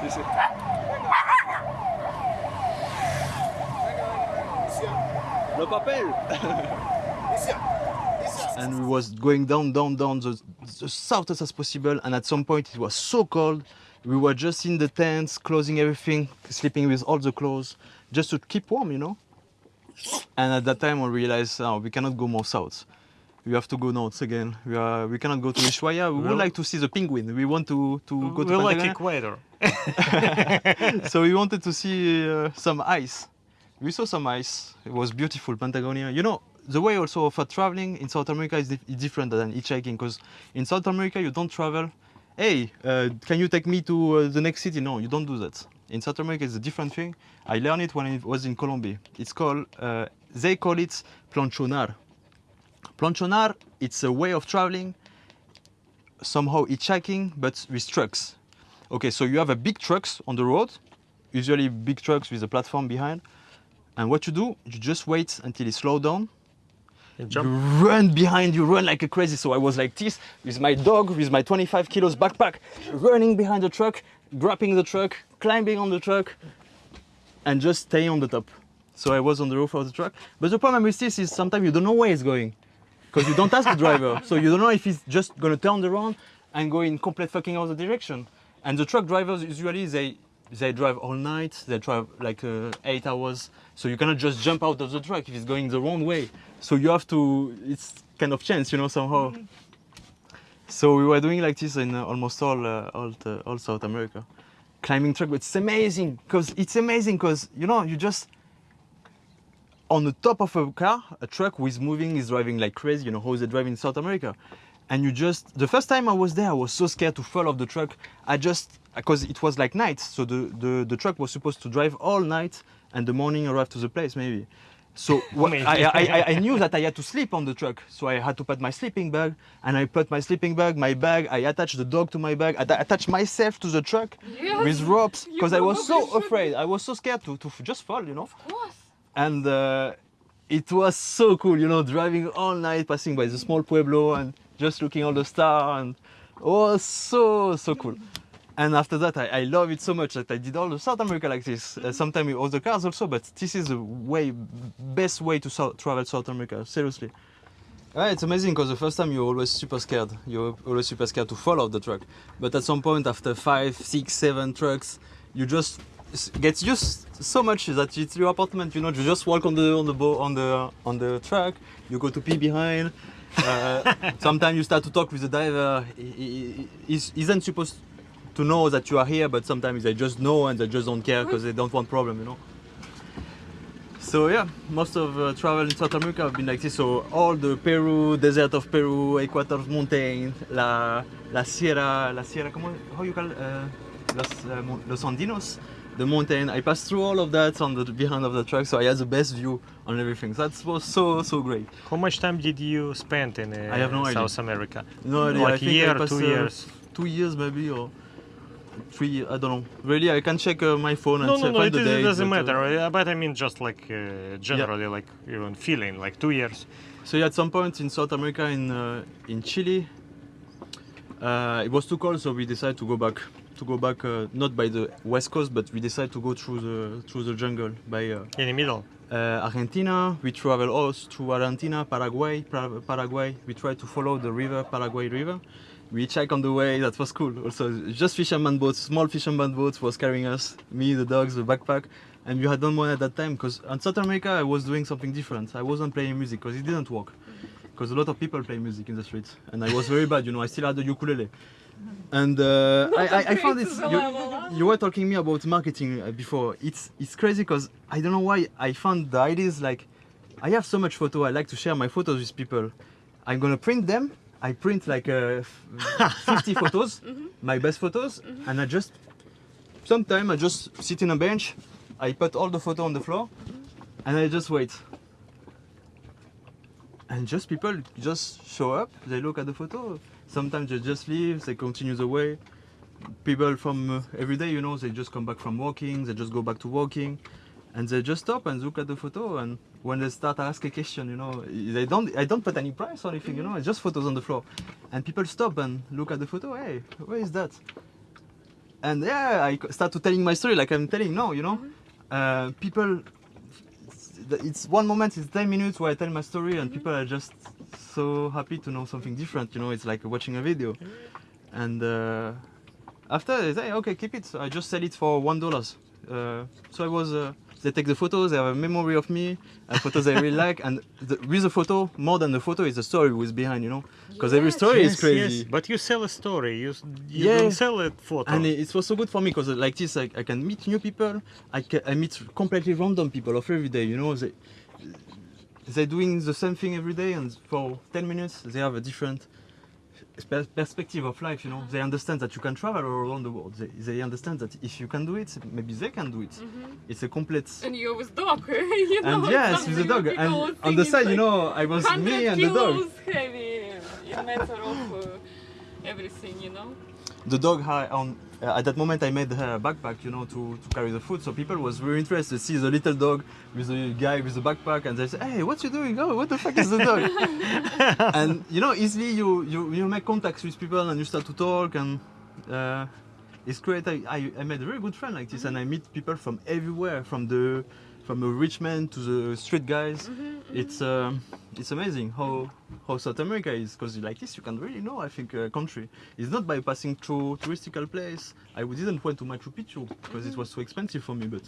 S2: Si, si. Le papel. And we was going down, down, down the, the southest as possible. And at some point, it was so cold. We were just in the tents, closing everything, sleeping with all the clothes, just to keep warm, you know. And at that time, we realized oh, we cannot go more south. We have to go north again. We are, we cannot go to Ushuaia. We
S1: Well-
S2: would like to see the penguin. We want to, to go to
S1: we like equator.
S2: so we wanted to see uh, some ice. We saw some ice. It was beautiful, Patagonia. You know, the way also for traveling in South America is, dif- different than hitchhiking because in South America you don't travel. Hey, uh, can you take me to uh, the next city? No, you don't do that. In South America, it's a different thing. I learned it when I was in Colombia. It's called, uh, they call it planchonar. Planchonar, it's a way of traveling, somehow hitchhiking, but with trucks. Okay, so you have a big trucks on the road, usually big trucks with a platform behind. And what you do, you just wait until it slow down.
S1: And
S2: You
S1: jump.
S2: run behind, you run like a crazy. So I was like this with my dog, with my 25 kilos backpack, running behind the truck, grabbing the truck, climbing on the truck, and just staying on the top. So I was on the roof of the truck. But the problem with this is sometimes you don't know where it's going. Because you don't ask the driver. So you don't know if he's just gonna turn around and go in complete fucking other direction. And the truck drivers usually they they drive all night, they drive like uh, eight hours. So you cannot just jump out of the truck if it's going the wrong way. So you have to it's kind of chance, you know, somehow. So we were doing like this in uh, almost all uh, all, the, all South America, climbing truck. But it's amazing because it's amazing because you know you just on the top of a car, a truck who is moving, is driving like crazy. You know how they drive in South America, and you just the first time I was there, I was so scared to fall off the truck. I just because it was like night, so the, the the truck was supposed to drive all night, and the morning arrive to the place maybe. So wha-
S1: Maybe.
S2: I, I, I, I knew that I had to sleep on the truck, so I had to put my sleeping bag, and I put my sleeping bag, my bag. I attached the dog to my bag. I atta- attached myself to the truck
S3: Yes,
S2: with ropes because I was so
S3: should.
S2: afraid. I was so scared to, to just fall, you know.
S3: Of course.
S2: And uh, it was so cool, you know, driving all night, passing by the small pueblo and just looking all the stars, and was so so cool. And after that, I, I love it so much that I did all the South America like this. Uh, Sometimes with other cars also, but this is the way best way to South, travel South America. Seriously. Yeah, it's amazing because the first time you're always super scared. You're always super scared to fall off the truck. But at some point, after five, six, seven trucks, you just get used so much that it's your apartment. You know, you just walk on the on the on the on the truck. You go to pee behind. Uh, sometimes you start to talk with the diver. He, he, he isn't supposed to know that you are here, but sometimes they just know and they just don't care because they don't want problem. You know. So yeah, most of uh, travel in South America have been like this. So all the Peru, desert of Peru, Equator mountain, la la Sierra, la Sierra, comment, how you call uh, los, uh, los Andinos, the mountain. I passed through all of that on the behind of the truck, so I had the best view on everything. That was so so great.
S1: How much time did you spend in uh,
S2: I have no idea.
S1: South America?
S2: No, idea,
S1: Like
S2: I think
S1: year,
S2: passed,
S1: two
S2: uh,
S1: years?
S2: two years maybe or three. I don't know. Really, I can check uh, my phone and
S1: No,
S2: say-
S1: no, no,
S2: find
S1: it,
S2: the
S1: is- it doesn't
S2: but, uh,
S1: matter. uh, But I mean, just like uh, generally, like even feeling, like two years.
S2: So yeah, at some point in South America, in uh, in Chile, uh, it was too cold, so we decided to go back. To go back, uh, not by the west coast, but we decided to go through the through the jungle by uh,
S1: In the middle.
S2: uh, Argentina. We travel all through Argentina, Paraguay, Para- Paraguay. We try to follow the river, Paraguay River. We check on the way. That was cool. Also, just fisherman boats, small fisherman boats was carrying us, me, the dogs, the backpack. And we had done one at that time because on South America I was doing something different. I wasn't playing music because it didn't work. Because a lot of people play music in the streets, and I was very bad. You know, I still had the ukulele. And uh, I, I, I found this. You, you were talking me about marketing uh, before. It's it's crazy because I don't know why I found the ideas like I have so much photo. I like to share my photos with people. I'm gonna print them. I print like uh, 50 photos, my best photos, and I just sometimes I just sit in a bench. I put all the photo on the floor, and I just wait. And just people just show up. They look at the photo. Sometimes they just leave. They continue the way people from uh, every day, you know, they just come back from walking, they just go back to walking, and they just stop and look at the photo. And when they start asking a question, you know, they don't, I don't put any price or anything, you know, it's just photos on the floor, and people stop and look at the photo. Hey, where is that? And yeah, I start to telling my story like I'm telling now, you know, uh, people. It's one moment, it's 10 minutes where I tell my story, and people are just so happy to know something different. You know, it's like watching a video. And uh, after they say, okay, keep it. So I just sell it for one dollars. Uh, so I was. Uh, they take the photos. They have a memory of me, uh, photos they really like, and the, with the photo, more than the photo, is the story who's behind. You know, because every story is crazy.
S1: But you sell a story. You, you
S2: Yeah.
S1: don't sell a photo.
S2: And it, it was so good for me because like this, I, I can meet new people. I, can, I meet completely random people of every day. You know, they they're doing the same thing every day, and for 10 minutes they have a different perspective of life. You know, they understand that you can travel all around the world. They, they understand that if you can do it, maybe they can do it. It's a complete.
S3: And you with dog, you know.
S2: And yes, with the dog. And on the side, you know, I was me and the dog.
S3: heavy in matter of uh, everything, you know.
S2: The dog had on uh, at that moment I made her a backpack, you know, to, to carry the food. So people was very interested to see the little dog with the guy with the backpack, and they say, "Hey, what you doing? Oh, what the fuck is the dog?" and you know, easily you, you you make contacts with people and you start to talk, and uh, it's great. I, I, I made a very good friend like this, and I meet people from everywhere, from the from a rich man to the street guys. Mm-hmm, mm-hmm. It's um, it's amazing how how South America is because like this you can really know I think a country. It's not by passing through touristical place. I didn't went to Machu Picchu because it mm-hmm. was so expensive for me, but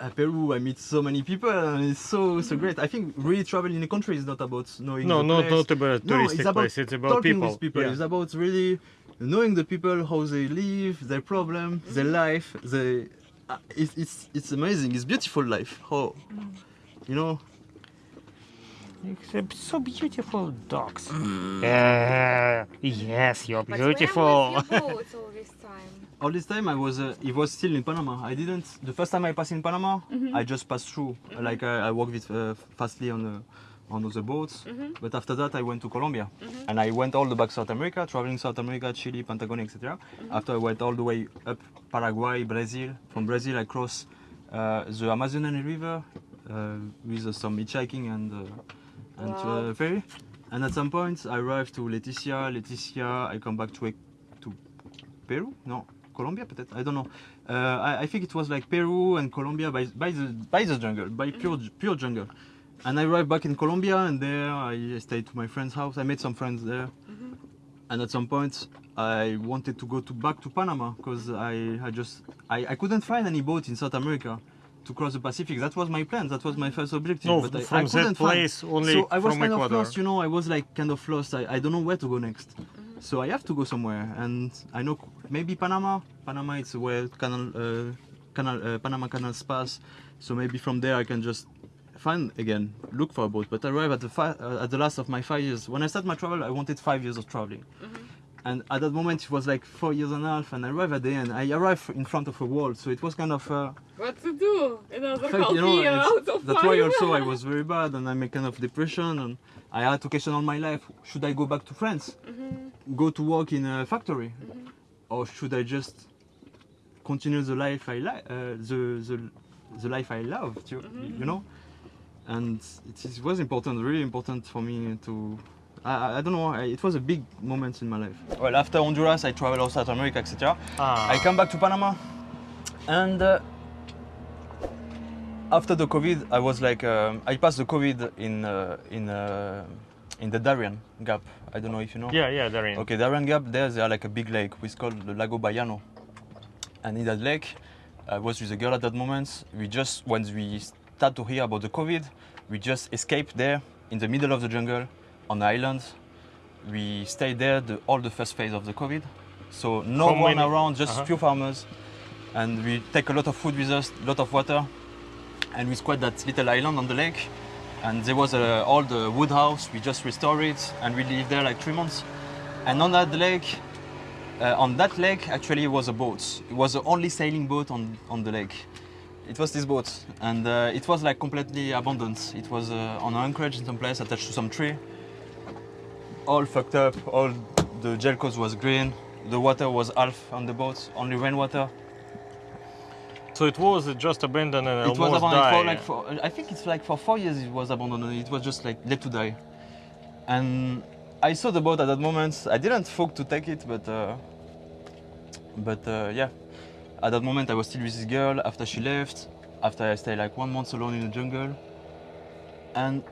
S2: at Peru I meet so many people and it's so so great. I think really traveling in a country is not about knowing
S1: no,
S2: the
S1: not,
S2: place.
S1: not about
S2: No,
S1: touristic
S2: it's about
S1: place. It's about
S2: talking
S1: people.
S2: with people.
S1: Yeah.
S2: It's about really knowing the people, how they live, their problem, their life. They, uh, it's, it's it's amazing. It's beautiful life. How you know.
S1: So beautiful dogs. Uh, yes, you're
S6: But
S1: beautiful.
S6: where was your boat all this time?
S2: All this time I was, uh, it was still in Panama. I didn't. The first time I passed in Panama, I just passed through. Like I, I walked with uh, fastly on the on other boats. But after that, I went to Colombia, and I went all the back South America, traveling South America, Chile, Patagonia, etc. After I went all the way up Paraguay, Brazil. From Brazil, I crossed uh, the Amazonian River uh, with uh, some hitchhiking and uh, and
S6: Wow.
S2: uh, ferry. And at some point, I arrived to Leticia. Leticia, I come back to to Peru? No, Colombia, peut-être. I don't know. Uh, I, I think it was like Peru and Colombia by, by the by the jungle, by pure pure jungle. And I arrived back in Colombia, and there I stayed to my friend's house. I made some friends there. And at some point, I wanted to go to back to Panama because I, I just I, I couldn't find any boat in South America to cross the Pacific. That was my plan. That was my first objective.
S1: No,
S2: but I,
S1: from
S2: I
S1: that
S2: couldn't find-
S1: place only
S2: so I was
S1: from
S2: kind
S1: Ecuador.
S2: of lost, you know. I was like kind of lost. I, I don't know where to go next. So I have to go somewhere, and I know maybe Panama. Panama it's where canal, uh, canal, uh, Panama canals pass. So maybe from there I can just find again, look for a boat. But I arrive at the uh, at the last of my five years. When I start my travel, I wanted five years of traveling. And at that moment it was like four years and a half, and I arrived at the end. I arrived in front of a wall, so it was kind of. Uh,
S6: What to do? Another
S2: fact, you know,
S6: out of
S2: that's why also I was very bad and I'm a kind of depression and I had to question all my life. Should I go back to France? Go to work in a factory? Or should I just continue the life I like, uh, the, the, the life I loved, you, you know? And it, is, was important, really important for me to, I, I- I don't know, I, it was a big moment in my life. Well, after Honduras, I traveled also South America, etc.
S1: Ah,
S2: I come back to Panama, and uh, after the COVID, I was like, um, I passed the COVID in uh, in uh, in the Darien Gap. I don't know if you know.
S1: yeah, yeah, Darien.
S2: Okay, Darien Gap. There, there are like a big lake, which is called the Lago Bayano. And in that lake, I was with a girl at that moment. We just, once we start to hear about the COVID, we just escaped there in the middle of the jungle on the island. We stayed there the, all the first phase of the COVID. So no
S1: How
S2: one around, just
S1: Uh-huh.
S2: few farmers. And we take a lot of food with us, a lot of water. And we squat that little island on the lake. And there was a, all the wood house, we just restored it and we lived there like three months. And on that lake, uh, on that lake actually was a boat. It was the only sailing boat on, on the lake. It was this boat and uh, it was like completely abandoned. It was uh, on an anchorage in some place attached to some tree. All fucked up, all the gel coat was green, the water was half on the boat, only rainwater.
S1: So it was just abandoned and
S2: It was abandoned for like for, I think it's like for four years it was abandoned. It was just like left to die. And I saw the boat at that moment. I didn't fuck to take it, but uh, but uh, yeah, at that moment I was still with this girl. After she left, after I stayed like one month alone in the jungle, and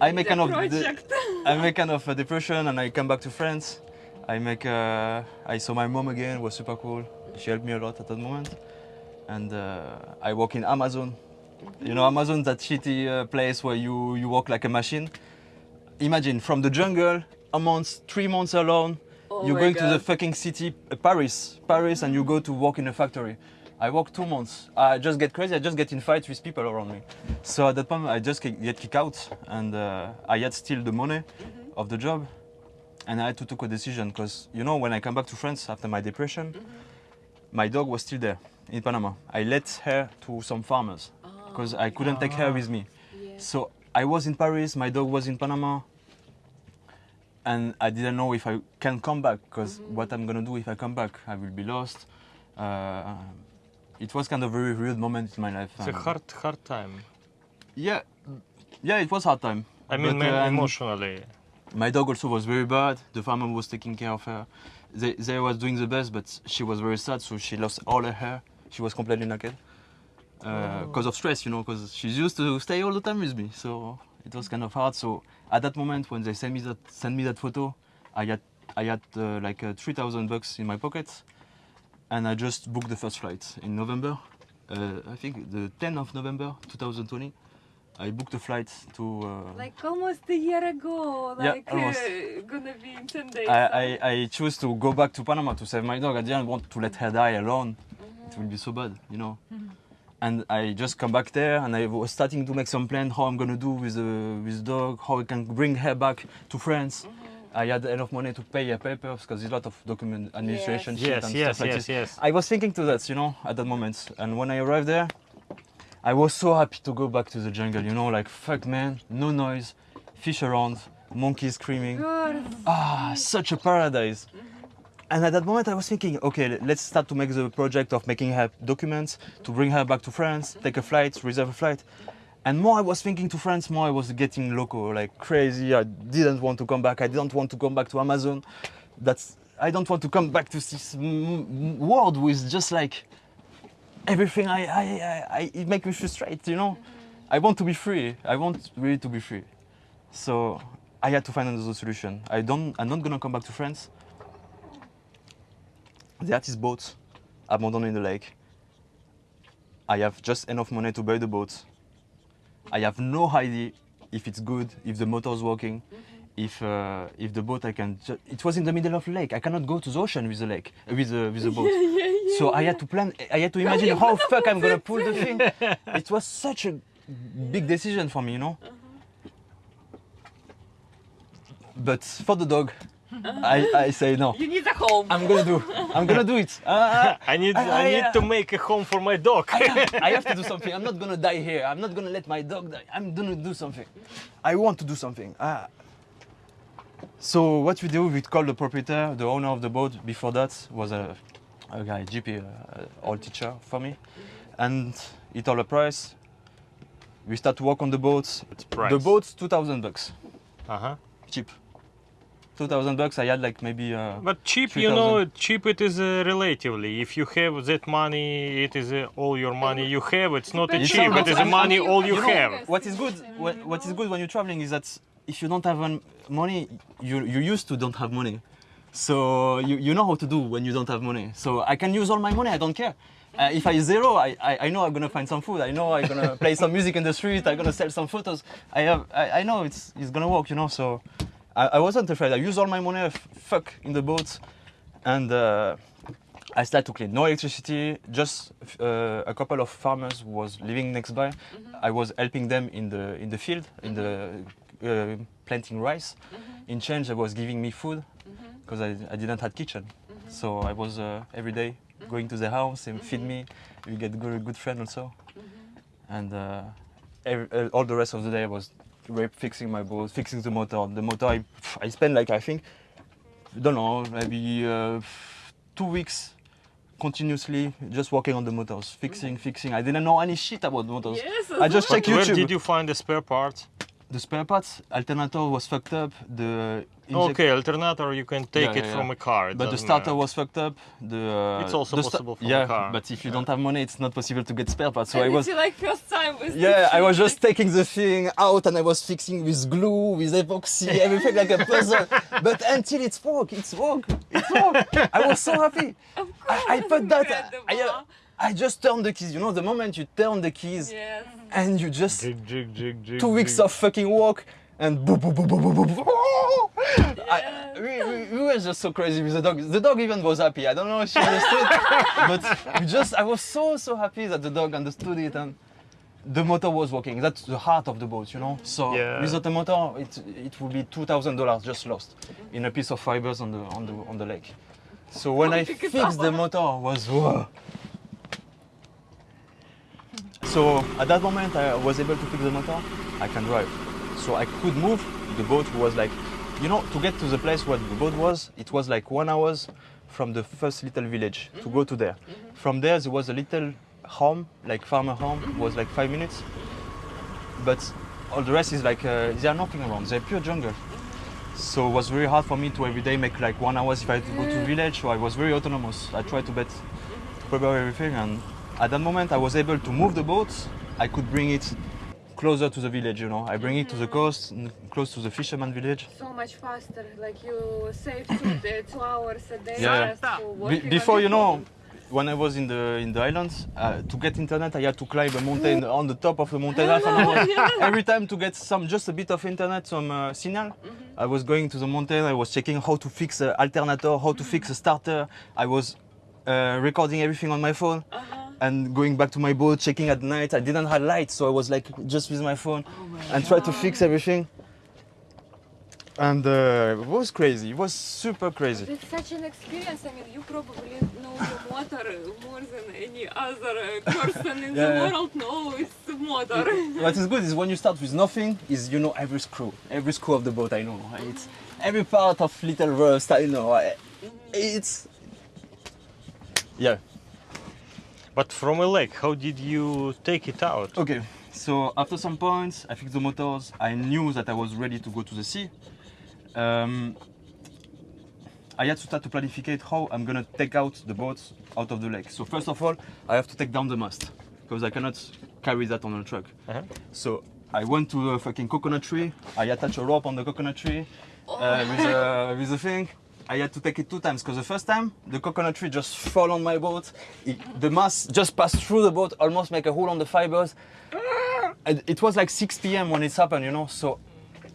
S2: I make kind of. I make kind of a depression, and I come back to France. I make uh, I saw my mom again. It was super cool. She helped me a lot at that moment, and uh, I work in Amazon. You know, Amazon, that shitty uh, place where you you work like a machine. Imagine from the jungle, a month, three months alone.
S6: Oh
S2: you're
S6: my
S2: going to the fucking city, uh, Paris, Paris, and you go to work in a factory. I work two months. I just get crazy. I just get in fights with people around me. So at that point, I just get kicked out, and uh, I had still the money of the job, and I had to take a decision because you know when I come back to France after my depression, my dog was still there in Panama. I let her to some farmers because I couldn't take her with me. So I was in Paris, my dog was in Panama, and I didn't know if I can come back because what I'm gonna do if I come back, I will be lost. Uh, it was kind of a very weird moment in my life.
S1: It's a hard, hard time.
S2: Yeah, yeah, it was hard time.
S1: I mean,
S2: But,
S1: man,
S2: um,
S1: emotionally.
S2: My dog also was very bad. The farmer was taking care of her. They, they was doing the best, but she was very sad, so she lost all her hair. She was completely naked because of stress, you know, because she's used to stay all the time with me. So it was kind of hard. So at that moment, when they sent me that sent me that photo, I had I had uh, like uh, three thousand bucks in my pocket, and I just booked the first flight in November. Uh, I think the 10th of November 2020. I booked a flight to. Uh,
S6: Like almost a year ago,
S2: Yeah,
S6: like
S2: almost.
S6: uh, gonna be in 10 days.
S2: I, I, I choose to go back to Panama to save my dog. I didn't want to let her die alone. It will be so bad, you know. And I just come back there and I was starting to make some plan how I'm gonna do with the with the dog, how I can bring her back to France. Mm-hmm. I had enough money to pay her papers because there's a lot of document administration shit
S1: Yes,
S2: and
S1: yes,
S2: stuff like
S1: yes,
S2: this.
S1: yes.
S2: I was thinking to that, you know, at that moment. And when I arrived there, I was so happy to go back to the jungle, you know, like fuck man, no noise, fish around, monkeys screaming. Ah, such a paradise. Mm-hmm. And at that moment, I was thinking, okay, let's start to make the project of making her documents to bring her back to France, take a flight, reserve a flight. And more I was thinking to France, more I was getting loco, like crazy. I didn't want to come back. I didn't want to come back to Amazon. That's I don't want to come back to this world with just like everything. I, I, I, I it makes me frustrated. You know, mm-hmm. I want to be free. I want really to be free. So I had to find another solution. I don't. I'm not gonna come back to France. The artist boat abandoned in the lake. I have just enough money to buy the boat. I have no idea if it's good, if the motor is working, if uh, if the boat I can. It was in the middle of the lake. I cannot go to the ocean with the lake uh, with the with the boat. so I had to plan. I had to imagine how fuck I'm gonna pull the thing. It was such a big decision for me, you know. But for the dog, I, I say no.
S3: You need a home.
S2: I'm gonna do. I'm gonna do it. Uh,
S1: I need,
S2: I-
S1: I,
S2: I,
S1: need
S2: uh,
S1: to make a home for my dog.
S2: I have to do something. I'm not gonna die here. I'm not gonna let my dog die. I'm gonna do something. I want to do something. Ah. So what we do, we call the proprietor, the owner of the boat. Before that was a, a guy, GP, uh, old teacher for me, and he told a price. We start to work on the boat.
S1: price.
S2: The boat's 2,000 bucks,
S1: uh-huh.
S2: cheap. 2,000 bucks. I had like maybe. Uh,
S1: But cheap, you know, cheap it is uh, relatively. If you have that money, it is uh, all your money you have. It's not a cheap,
S2: on
S1: it is
S2: how
S1: a money all
S3: you
S1: you
S3: have.
S1: have.
S2: what is good what, what is good when you're traveling is that if you don't have money you you used to don't have money so you, you know how to do when you don't have money so i can use all my money i don't care uh, if i zero I, I i know i'm gonna find some food i know i'm gonna play some music in the street i'm gonna sell some photos i have i, I know it's it's gonna work you know so i, I wasn't afraid i used all my money fuck in the boat and uh, I started to clean. No electricity, just uh, a couple of farmers was living next by. I was helping them in the in the field, in the uh, planting rice. In change, I was giving me food because I, I didn't have kitchen. So I was uh, every day going to the house and feed me. We get good good friend also. And uh, every, uh, all the rest of the day I was fixing my boat, fixing the motor. The motor I, I spent like I think don't know, maybe uh, two weeks continuously just working on the motors, fixing, fixing. I didn't know any shit about motors.
S3: Yes.
S2: I just
S1: But
S2: check
S1: where did you find the spare parts?
S2: The spare parts, alternator was fucked up. The
S1: Okay, alternator you can take
S2: Yeah,
S1: it
S2: yeah,
S1: from
S2: yeah.
S1: a car. it
S2: But the starter
S1: matter.
S2: was fucked up. The uh,
S1: It's also
S2: the sta-
S1: possible from a
S2: yeah,
S1: car.
S2: but if you don't have money, it's not possible to get spare parts. So
S3: and
S2: I was
S3: like first time with
S2: Yeah, I was just taking the thing out and I was fixing with glue, with epoxy, everything like a puzzle. but until it's work, it's work, it's work. I was so happy.
S3: Of
S2: I, I put that.
S3: Incredible.
S2: I, uh, I just turned the keys. You know, the moment you turn the keys
S3: Yes.
S2: and you just
S1: Jig, jig, jig, jig,
S2: two weeks
S1: jig.
S2: of fucking work and boom, boom, boom, boom, boom, boom, boom. I, we, we, we were just so crazy with the dog. The dog even was happy. I don't know if she understood, but we just I was so so happy that the dog understood it and the motor was working. That's the heart of the boat, you know. So
S1: Yeah.
S2: without the motor, it it would be two thousand dollars just lost in a piece of fibers on the on the on the lake. So when I fixed the
S3: up.
S2: motor, was whoa. So at that moment, I was able to fix the motor. I can drive, so I could move. The boat was like, you know, to get to the place where the boat was, it was like one hours from the first little village to go to there. From there, there was a little home, like farmer home, was like five minutes. But all the rest is like uh, there are nothing around. They're pure jungle. So it was very hard for me to every day make like one hours if I had to go to village. So I was very autonomous. I tried to bet, prepare everything, and at that moment I was able to move the boat. I could bring it closer to the village. You know, I bring it to the coast, close to the fisherman village.
S6: So much faster. Like you save two, two hours a day
S2: Yeah. Be- before you know, when I was in the in the islands, uh, to get internet, I had to climb a mountain on the top of the mountain. Every time to get some just a bit of internet, some uh, signal. I was going to the mountain. I was checking how to fix an alternator, how to fix a starter. I was uh, recording everything on my phone. And going back to my boat, checking at night. I didn't have light, so I was like just with my phone and try to fix everything. And uh, it was crazy. It was super crazy.
S6: It's such an experience. I mean, you probably know the motor more than any other person in
S2: Yeah,
S6: the world knows the motor.
S2: what is good is when you start with nothing, is you know every screw, every screw of the boat. I know it's every part of little rust. I know I- it's yeah.
S1: But from a lake, how did you take it out?
S2: Okay, so after some points, I fixed the motors. I knew that I was ready to go to the sea. Um, I had to start to planificate how I'm gonna take out the boat out of the lake. So first of all, I have to take down the mast because I cannot carry that on a truck.
S1: Uh-huh.
S2: So I went to a fucking coconut tree. I attached a rope on the coconut tree uh, with, a, with a thing. I had to take it two times because the first time the coconut tree just fell on my boat. It, the mast just passed through the boat, almost make a hole on the fibers. And it was like 6 p.m. when it happened, you know. So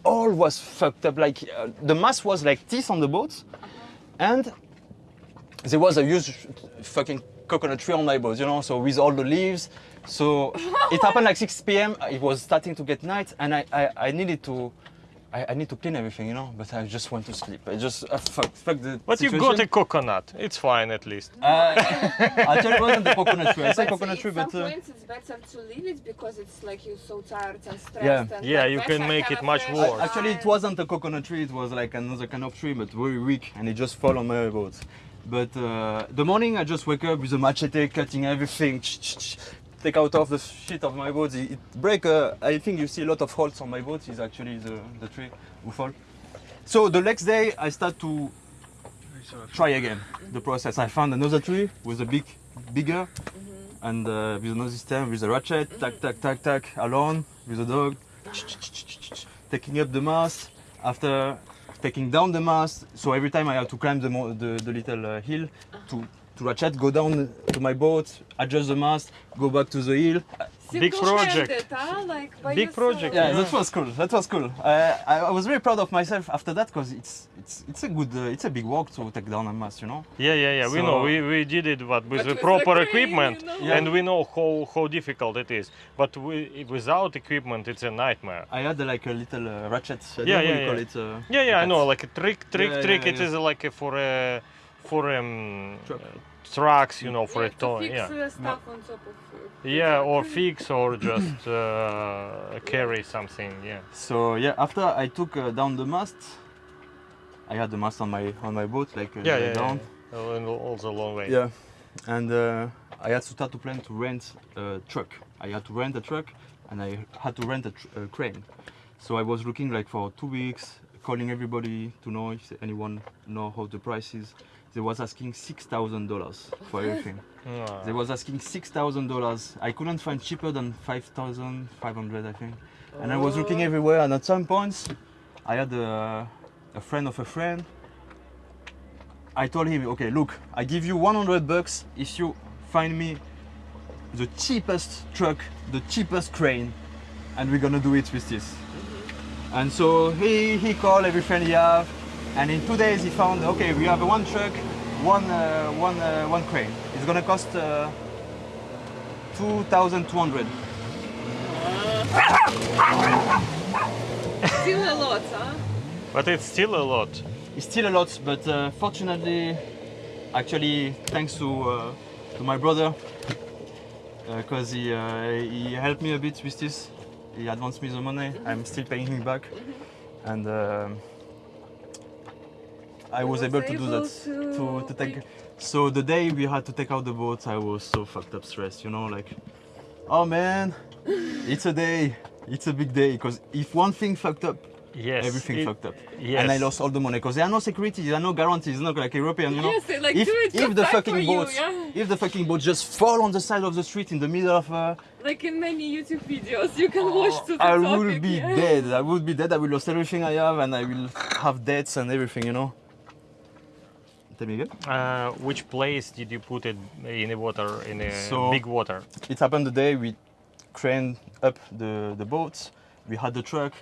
S2: all was fucked up. Like uh, the mast was like teeth on the boat, and there was a huge fucking coconut tree on my boat, you know. So with all the leaves. So it happened like 6 p.m. It was starting to get night, and I I, I needed to. I, I need to clean everything, you know, but I just went to sleep. I just uh, fuck, fuck the
S1: But you
S2: situation.
S1: got a coconut. It's fine at least.
S2: Uh, actually, it wasn't the coconut tree. I said
S6: But
S2: coconut tree, but
S6: some
S2: uh,
S6: it's better to leave it because it's like you're so tired and stressed.
S2: Yeah.
S6: And
S1: Yeah,
S6: like
S1: you can make it much worse.
S2: Actually, it wasn't a coconut tree. It was like another kind of tree, but very weak, and it just fell on my boat. But uh, the morning, I just wake up with a machete, cutting everything, take out of the shit of my boat. It, break. Uh, I think you see a lot of holes on my boat. Is actually the, the tree who fall. So the next day, I start to try again the process. I found another tree with a big, bigger, and uh, with another system with a ratchet, tack, tack, tack, tack, alone with a dog, taking up the mast. After taking down the mast, so every time I have to climb the the, the little uh, hill to to ratchet, go down to my boat, adjust the mast, go back to the hill.
S1: Big
S6: Single-handed,
S1: project.
S6: huh? Like by
S1: Big
S6: yourself.
S1: project,
S2: Yeah,
S1: Yeah.
S2: that was cool. That was cool. Uh, I, I was very proud of myself after that because it's it's it's a good uh, it's a big work to take down a mast, you know.
S1: Yeah, yeah, yeah. we know. We, we did it but with
S6: But
S1: the proper
S6: the crane,
S1: equipment,
S6: you know?
S2: Yeah.
S1: and we know how, how difficult it is. But we, without equipment, it's a nightmare.
S2: I had uh, like a little uh, ratchet. I
S1: Yeah, yeah,
S2: call
S1: yeah.
S2: it. Uh,
S1: Yeah, yeah, I know. Like a trick, trick,
S2: Yeah,
S1: trick.
S2: yeah,
S1: It
S2: yeah.
S1: is like a for a for um,
S2: Truck.
S1: uh, trucks, you know, for
S6: yeah,
S1: a tow. Yeah,
S6: uh, stuff on top of. Uh,
S1: yeah, or fix or just uh, carry something. Yeah.
S2: So yeah, after I took uh, down the mast, I had the mast on my on my boat like uh,
S1: Yeah, yeah,
S2: down.
S1: yeah. Oh, and also a long way.
S2: Yeah, and uh, I had to start to plan to rent a truck. I had to rent a truck, and I had to rent a, tr- a crane. So I was looking like for two weeks, calling everybody to know if anyone know how the price is. They was asking six thousand dollars for everything. They was asking six thousand dollars. I couldn't find cheaper than five thousand five hundred, I think. And I was oh. looking everywhere, and at some points, I had a, a friend of a friend. I told him, okay, look, I give you 100 bucks if you find me the cheapest truck, the cheapest crane, and we're gonna do it with this. And so he he called every friend he have, and in two days he found, okay, we have one truck, one uh, one uh, one crane. It's gonna cost uh, 2,200.
S6: Still a lot, huh?
S1: But it's still a lot.
S2: It's still a lot, but uh, fortunately, actually, thanks to uh, to my brother, because he uh, he helped me a bit with this. He advanced me the money. I'm still paying him back, and um I was,
S6: was
S2: able to do that
S6: to
S2: to, to take.
S6: take-
S2: So the day we had to take out the boat, I was so fucked up, stressed. You know, like, oh man, it's a day. It's a big day because if one thing fucked up,
S1: Yes.
S2: everything
S1: it-
S2: fucked up.
S1: Yes.
S2: And I lost all the money because there are no securities, there are no guarantees, not like European, you know.
S6: Yes, they like
S2: if,
S6: do it
S2: if
S6: just
S2: the
S6: like for
S2: fucking
S6: you,
S2: boat,
S6: yeah?
S2: if the fucking boat just fall on the side of the street in the middle of, uh,
S6: Like in many YouTube videos, you can watch to the
S2: I
S6: topic.
S2: will be
S6: yeah.
S2: dead. I will be dead. I will lose everything I have, and I will have debts and everything, you know. Tell me again.
S1: Uh, which place did you put it in the water in a
S2: So-
S1: big water?
S2: It happened the day we craned up the the boat. We had the truck.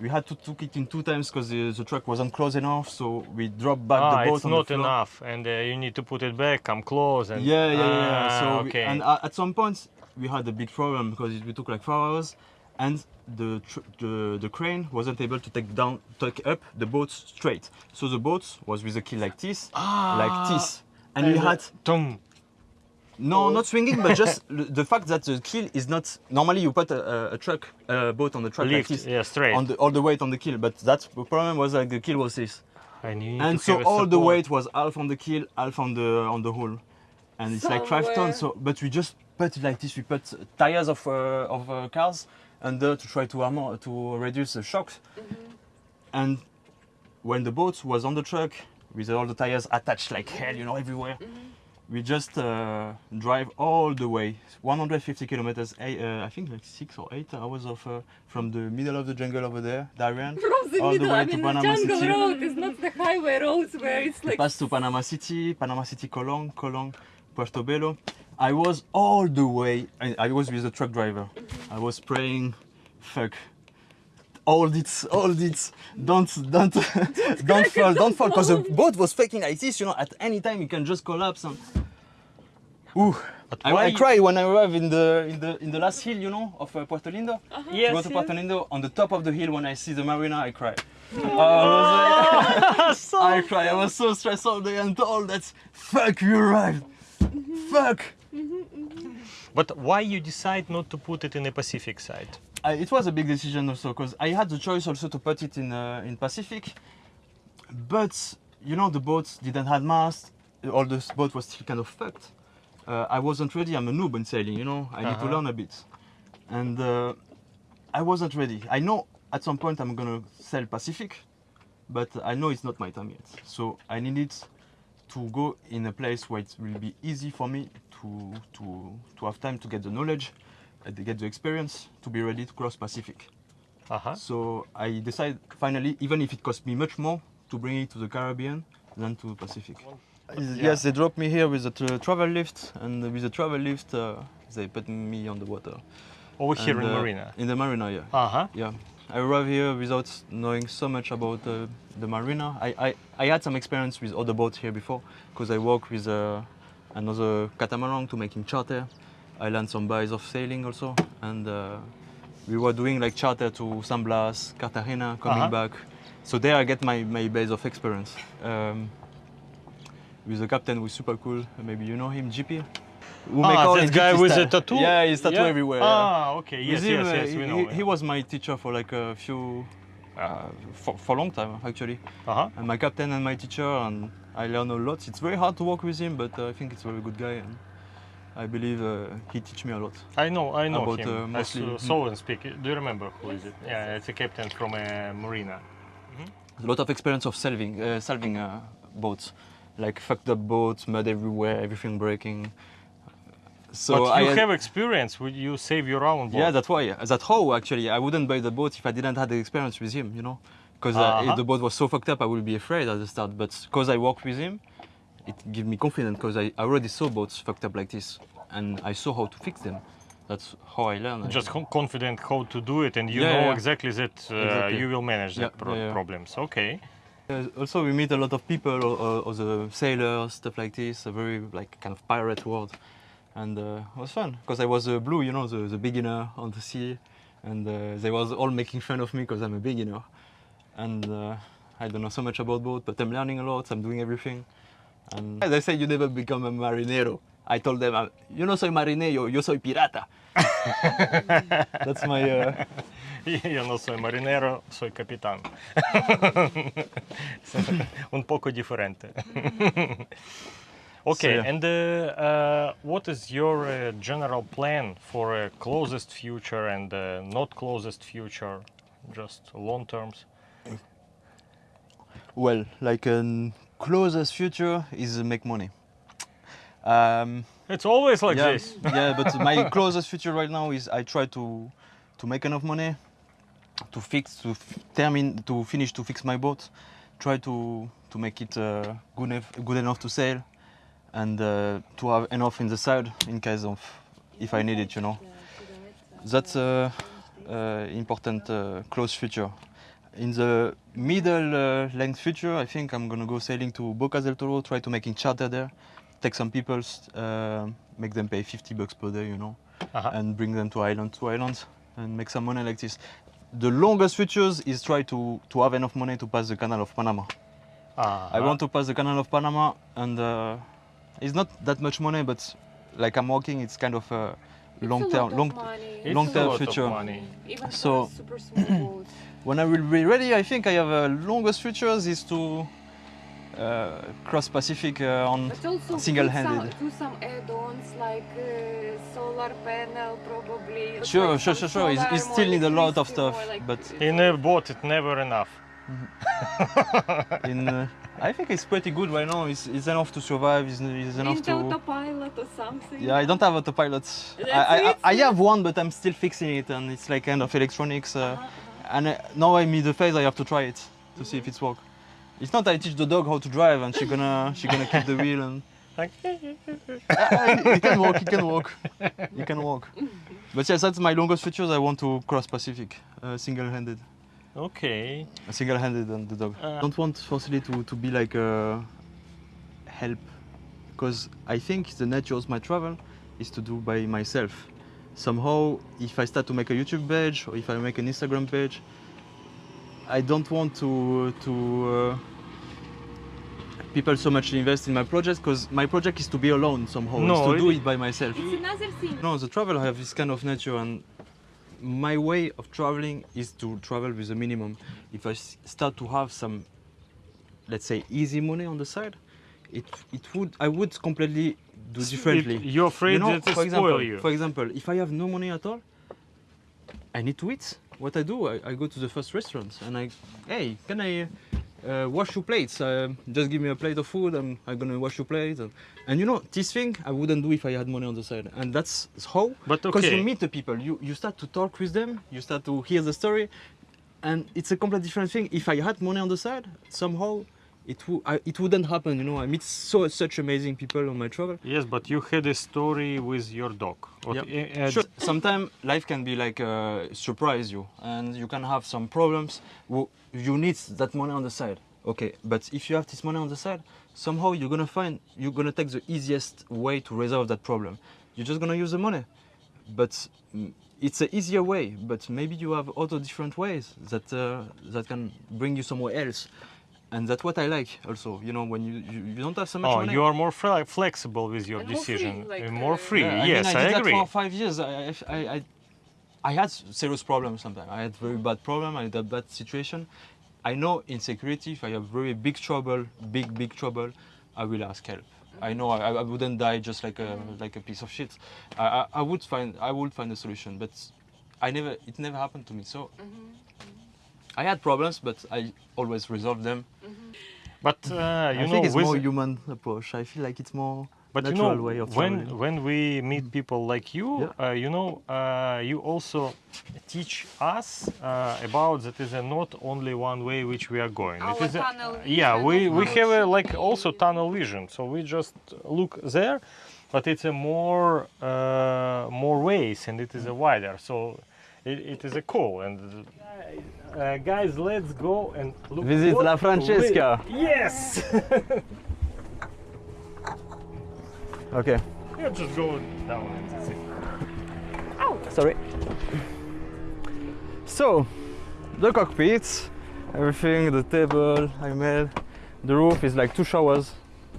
S2: we had to took it in two times because the, the truck wasn't close enough. So we dropped back
S1: ah,
S2: the boat
S1: it's not
S2: the
S1: enough, and uh, you need to put it back, come close, and
S2: Yeah, yeah, yeah.
S1: Ah,
S2: So we- and uh, at some point we had a big problem because it, we took like four hours, and the, tr- the the crane wasn't able to take down take up the boat straight. So the boat was with a keel like this, like this, and we
S1: Ah. And,
S2: had
S1: Tum.
S2: no, not swinging, but just the fact that the keel is not. Normally, you put a, a, a truck, a boat on the truck
S1: lift,
S2: like this,
S1: yeah, straight.
S2: on the, all the weight on the keel. But that the problem was like the keel was this,
S1: and
S2: and so all the weight was half on the keel, half on the on the hull, and it's like five tons. So, but we just put it like this. We put tires of uh, of uh, cars under to try to armor to reduce the shocks, and when the boat was on the truck with all the tires attached like hell, you know, everywhere. We just uh, drive all the way, 150 kilometers. eh, Uh, I think like six or eight hours of uh, from the middle of the jungle over there, Darien,
S6: From the
S2: all the way
S6: I
S2: to
S6: mean, the
S2: Panama
S6: jungle
S2: City.
S6: road is not the highway roads where it's like.
S2: Pass to Panama City, Panama City, Colón, Colón, Portobelo. I was all the way. I, I was with the truck driver. I was praying, fuck. Hold it, hold it. Don't, don't, don't fall, don't fall. Because the boat was fucking like this, you know. At any time, it can just collapse. And... Ooh. I,
S1: why
S2: I
S1: you-
S2: cried when I arrived in the in the in the last hill, you know, of uh, Puerto Lindo.
S1: Yes,
S2: to go to. Puerto Lindo, on the top of the hill, when I see the marina, I cry. I was like, I cry. I was so stressed all day and told that fuck you arrived. Fuck.
S1: But why you decide not to put it in the Pacific side?
S2: I, it was a big decision also because I had the choice also to put it in uh, in Pacific, but you know the boat didn't have mast. All the boat was still kind of fucked. Uh, I wasn't ready. I'm a noob in sailing. You know, I need to
S1: Uh-huh.
S2: learn a bit, and uh, I wasn't ready. I know at some point I'm gonna sail Pacific, but I know it's not my time yet. So I needed to go in a place where it will be easy for me to to to have time to get the knowledge, uh, to get the experience, to be ready to cross Pacific.
S1: Uh-huh.
S2: So I decided finally, even if it cost me much more, to bring it to the Caribbean than to Pacific. Yes, they dropped me here with a tra- travel lift, and with a travel lift, uh, they put me on the water.
S1: Over here
S2: And,
S1: in
S2: uh,
S1: Marina.
S2: In the marina, yeah.
S1: Uh-huh.
S2: Yeah, I arrived here without knowing so much about uh, the marina. I, I, I had some experience with other boats here before because I worked with uh, another catamaran to making charter. I learned some buys of sailing also, and uh, we were doing like charter to San Blas, Cartagena, coming
S1: Uh-huh.
S2: back. So there I get my, my base of experience. Um, with the captain who's super cool. Maybe you know him, GP. Who
S1: Ah, that guy with the tattoo?
S2: Yeah, he's tattoo
S1: Yeah?
S2: everywhere.
S1: Ah, okay. Yes,
S2: him,
S1: yes,
S2: uh,
S1: yes,
S2: he,
S1: we know.
S2: he- he was my teacher for like a few, uh, for, for a long time actually.
S1: Uh-huh.
S2: And my captain and my teacher, and I learned a lot. It's very hard to work with him, but uh, I think it's a very good guy, and I believe uh, he teach me a lot.
S1: I know, I know
S2: About,
S1: him.
S2: uh, mostly-
S1: saw, saw him speak. Do you remember who is it? Yeah, it's a captain from uh, Marina.
S2: A lot of experience of salving, uh, salving uh, boats, like fucked up boats, mud everywhere, everything breaking. So
S1: but
S2: I
S1: you
S2: had-
S1: have experience. Would you save your own boat?
S2: Yeah, that's why. That's how actually I wouldn't buy the boat if I didn't have the experience with him, you know. Because uh, if the boat was so fucked up, I would be afraid at the start. But because I worked with him, it gave me confidence because I already saw boats fucked up like this, and I saw how to fix them. That's how I learned.
S1: just con- confident how to do it, and you
S2: Yeah,
S1: know
S2: yeah.
S1: exactly that uh,
S2: Exactly.
S1: you will manage
S2: Yeah,
S1: that pro- problems. Okay.
S2: Uh, also, we meet a lot of people, or, the sailors, stuff like this. A very like kind of pirate world, and uh, it was fun because I was uh, blue, you know, the, the beginner on the sea, and uh, they was all making fun of me because I'm a beginner, and uh, I don't know so much about boat, but I'm learning a lot. I'm doing everything, and they say you never become a marinero. I told them, uh, yo no soy marinero, yo soy pirata. That's my. Uh,
S1: Yo no soy marinero, soy capitán. Un poco diferente. okay,
S2: yeah.
S1: and uh, uh, what is your uh, general plan for uh, closest future and uh, not closest future, just long terms?
S2: Well, like a closest future is uh, make money. Um,
S1: It's always like
S2: yeah,
S1: this.
S2: yeah, but my closest future right now is I try to to make enough money to fix to f- termine to finish to fix my boat, try to to make it uh, good enough good enough to sail, and uh, to have enough in the side in case of if I need it, you know. That's a uh, important uh, close future. In the middle uh, length future, I think I'm gonna go sailing to Boca del Toro, try to making charter there, take some people, uh, make them pay 50 bucks per day, you know,
S1: Uh-huh.
S2: and bring them to island to island and make some money like this. The longest futures is try to, to have enough money to pass the Canal of Panama. I
S1: Uh-huh.
S2: want to pass the Canal of Panama, and uh, it's not that much money, but like I'm working, it's kind of a long
S6: It's a lot
S2: term, long.
S6: money.
S1: It's
S2: long
S1: a
S2: term
S1: of
S2: future.
S1: money.
S6: Even
S2: So-
S6: for a super small boat.
S2: When I will be ready, I think I have a longest futures is to uh, cross Pacific uh, on. Single-handed.
S6: Do some, some add-ons like uh, solar panel probably.
S2: Sure,
S6: like
S2: sure, sure, sure. It's-
S6: solar,
S2: it still need a lot of stuff,
S6: like,
S2: but
S6: uh,
S1: In a boat, it's never enough.
S2: in, uh, I think it's pretty good right now. It's, it's enough to survive. It's, it's enough
S6: Mint
S2: to.
S6: autopilot or something.
S2: Yeah, I don't have autopilot. I, I, I have one, but I'm still fixing it, and it's like kind of electronics. Uh,
S6: Uh-huh,
S2: And uh, now I'm in the phase I have to try it to see if it's work. It's not I teach the dog how to drive and she gonna she gonna keep the wheel and
S1: Like,
S2: he can walk, he can walk, he can walk. But yes, that's my longest features. I want to cross Pacific, uh, single-handed,
S1: okay.
S2: single-handed on the dog.
S1: Uh.
S2: don't want forcefully to, to be like a help, because I think the nature of my travel is to do by myself. Somehow, if I start to make a YouTube page or if I make an Instagram page, I don't want to to uh, people so much invest in my project because my project is to be alone somehow.
S1: No,
S2: is to do it by myself.
S6: It's another thing.
S2: No, the travel I have this kind of nature, and my way of traveling is to travel with a minimum. If I start to have some, let's say, easy money on the side, it it would I would completely do differently.
S1: It- you're afraid
S2: you know,
S1: that
S2: for
S1: spoil
S2: example,
S1: you.
S2: for example, if I have no money at all, I need to eat. What I do, I, I go to the first restaurant and I, hey, can I uh, wash your plates? Uh, just give me a plate of food. I'm, I'm gonna wash your plates. And, and you know, this thing I wouldn't do if I had money on the side. And that's how.
S1: But
S2: Because
S1: okay.
S2: you meet the people, you, you start to talk with them, you start to hear the story, and it's a completely different thing. If I had money on the side, somehow it, wou- I, it wouldn't happen. You know, I meet so such amazing people on my travel.
S1: Yes, but you had a story with your dog.
S2: Yeah. Sure. Sometimes life can be like uh, surprise you, and you can have some problems. You need that money on the side. Okay, but if you have this money on the side, somehow you're gonna find you're gonna take the easiest way to resolve that problem. You're just gonna use the money, but mm, it's an easier way. But maybe you have other different ways that uh, that can bring you somewhere else. And that's what I like also. You know, when you, you, you don't have so much
S1: Oh,
S2: money.
S1: you are more fle- flexible with your
S6: And more free,
S1: decision.
S6: like,
S1: Uh, more
S6: uh,
S1: free.
S2: Yeah,
S1: yes,
S2: I, mean, I,
S1: I,
S2: did
S1: agree.
S2: that for five years. I, I, I, I had serious problems sometimes. I had very bad problem. I had a bad situation. I know in security, if I have very big trouble, big big trouble, I will ask help. I know I, I wouldn't die just like a like a piece of shit. I, I, I would find I would find a solution, but I never it never happened to me. So I had problems, but I always resolved them.
S1: But uh, you
S2: I
S1: know,
S2: think it's
S1: with,
S2: more human approach. I feel like it's more
S1: but you
S2: natural
S1: know,
S2: way of
S1: when
S2: traveling.
S1: when we meet people like you,
S2: Yeah.
S1: uh, you know, uh, you also teach us uh, about that is a not only one way which we are going.
S6: Our
S1: it is a-
S6: tunnel
S1: yeah, we we have a like also tunnel vision, so we just look there, but it's a more uh, more ways and it is a wider. So it, it is a cool and. Uh, guys, let's go and look.
S5: Visit La Francesca.
S1: we- Yes.
S5: Okay.
S1: Yeah, just go down and that's it.
S5: Sorry.
S2: So, the cockpit, everything, the table I made, the roof is like two showers.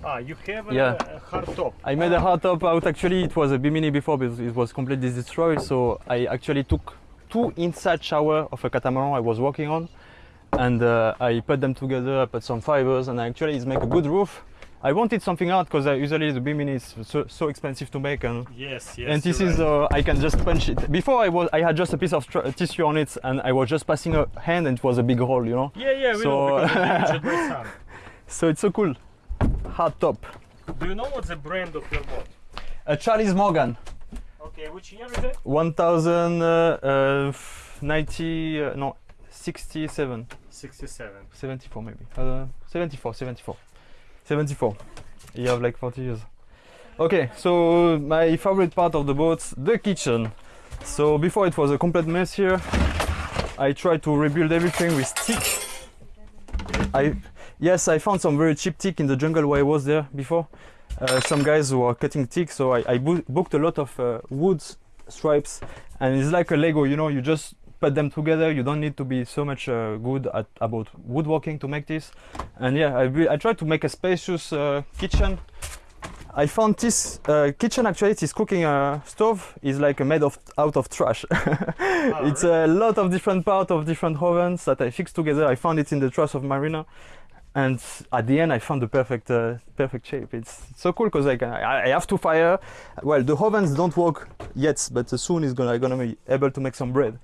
S1: Ah, you have a,
S2: Yeah.
S1: a hard top.
S2: I made a hard top out. Actually, it was a Bimini before, but it was completely destroyed. So I actually took two inside shower of a catamaran I was working on, and uh, I put them together. I put some fibers, and actually it's make a good roof. I wanted something out because usually the Bimini is so, so expensive to make, and
S1: Yes, yes.
S2: and this is
S1: right.
S2: uh, I can just punch it. Before I was I had just a piece of tissue on it, and I was just passing a hand, and it was a big hole, you know.
S1: yeah, yeah, we
S2: so-
S1: know because it's damaged by sun.
S2: So it's so cool. Hard top.
S1: Do you know what's the brand of your boat?
S2: A Charles Morgan.
S1: Okay, which year is it?
S2: 1090 uh, no 67
S1: 67.
S2: 74 maybe uh, 74 74 74 you have like 40 years okay so my favorite part of the boat the kitchen so before it was a complete mess here I tried to rebuild everything with stick. I yes, I found some very cheap teak in the jungle where I was there before. Uh, some guys who are cutting teak, so I, I boo- booked a lot of uh, wood stripes, and it's like a Lego. You know, you just put them together. You don't need to be so much uh, good at about woodworking to make this. And yeah, I, I tried to make a spacious uh, kitchen. I found this uh, kitchen actually, this cooking uh, stove is like made of out of trash. it's a lot of different parts of different ovens that I fixed together. I found it in the trash of Marina, and at the end I found the perfect uh, perfect shape. It's, so cool because I, can- I I have to fire. Well, the ovens don't work yet, but soon is gonna gonna be able to make some bread.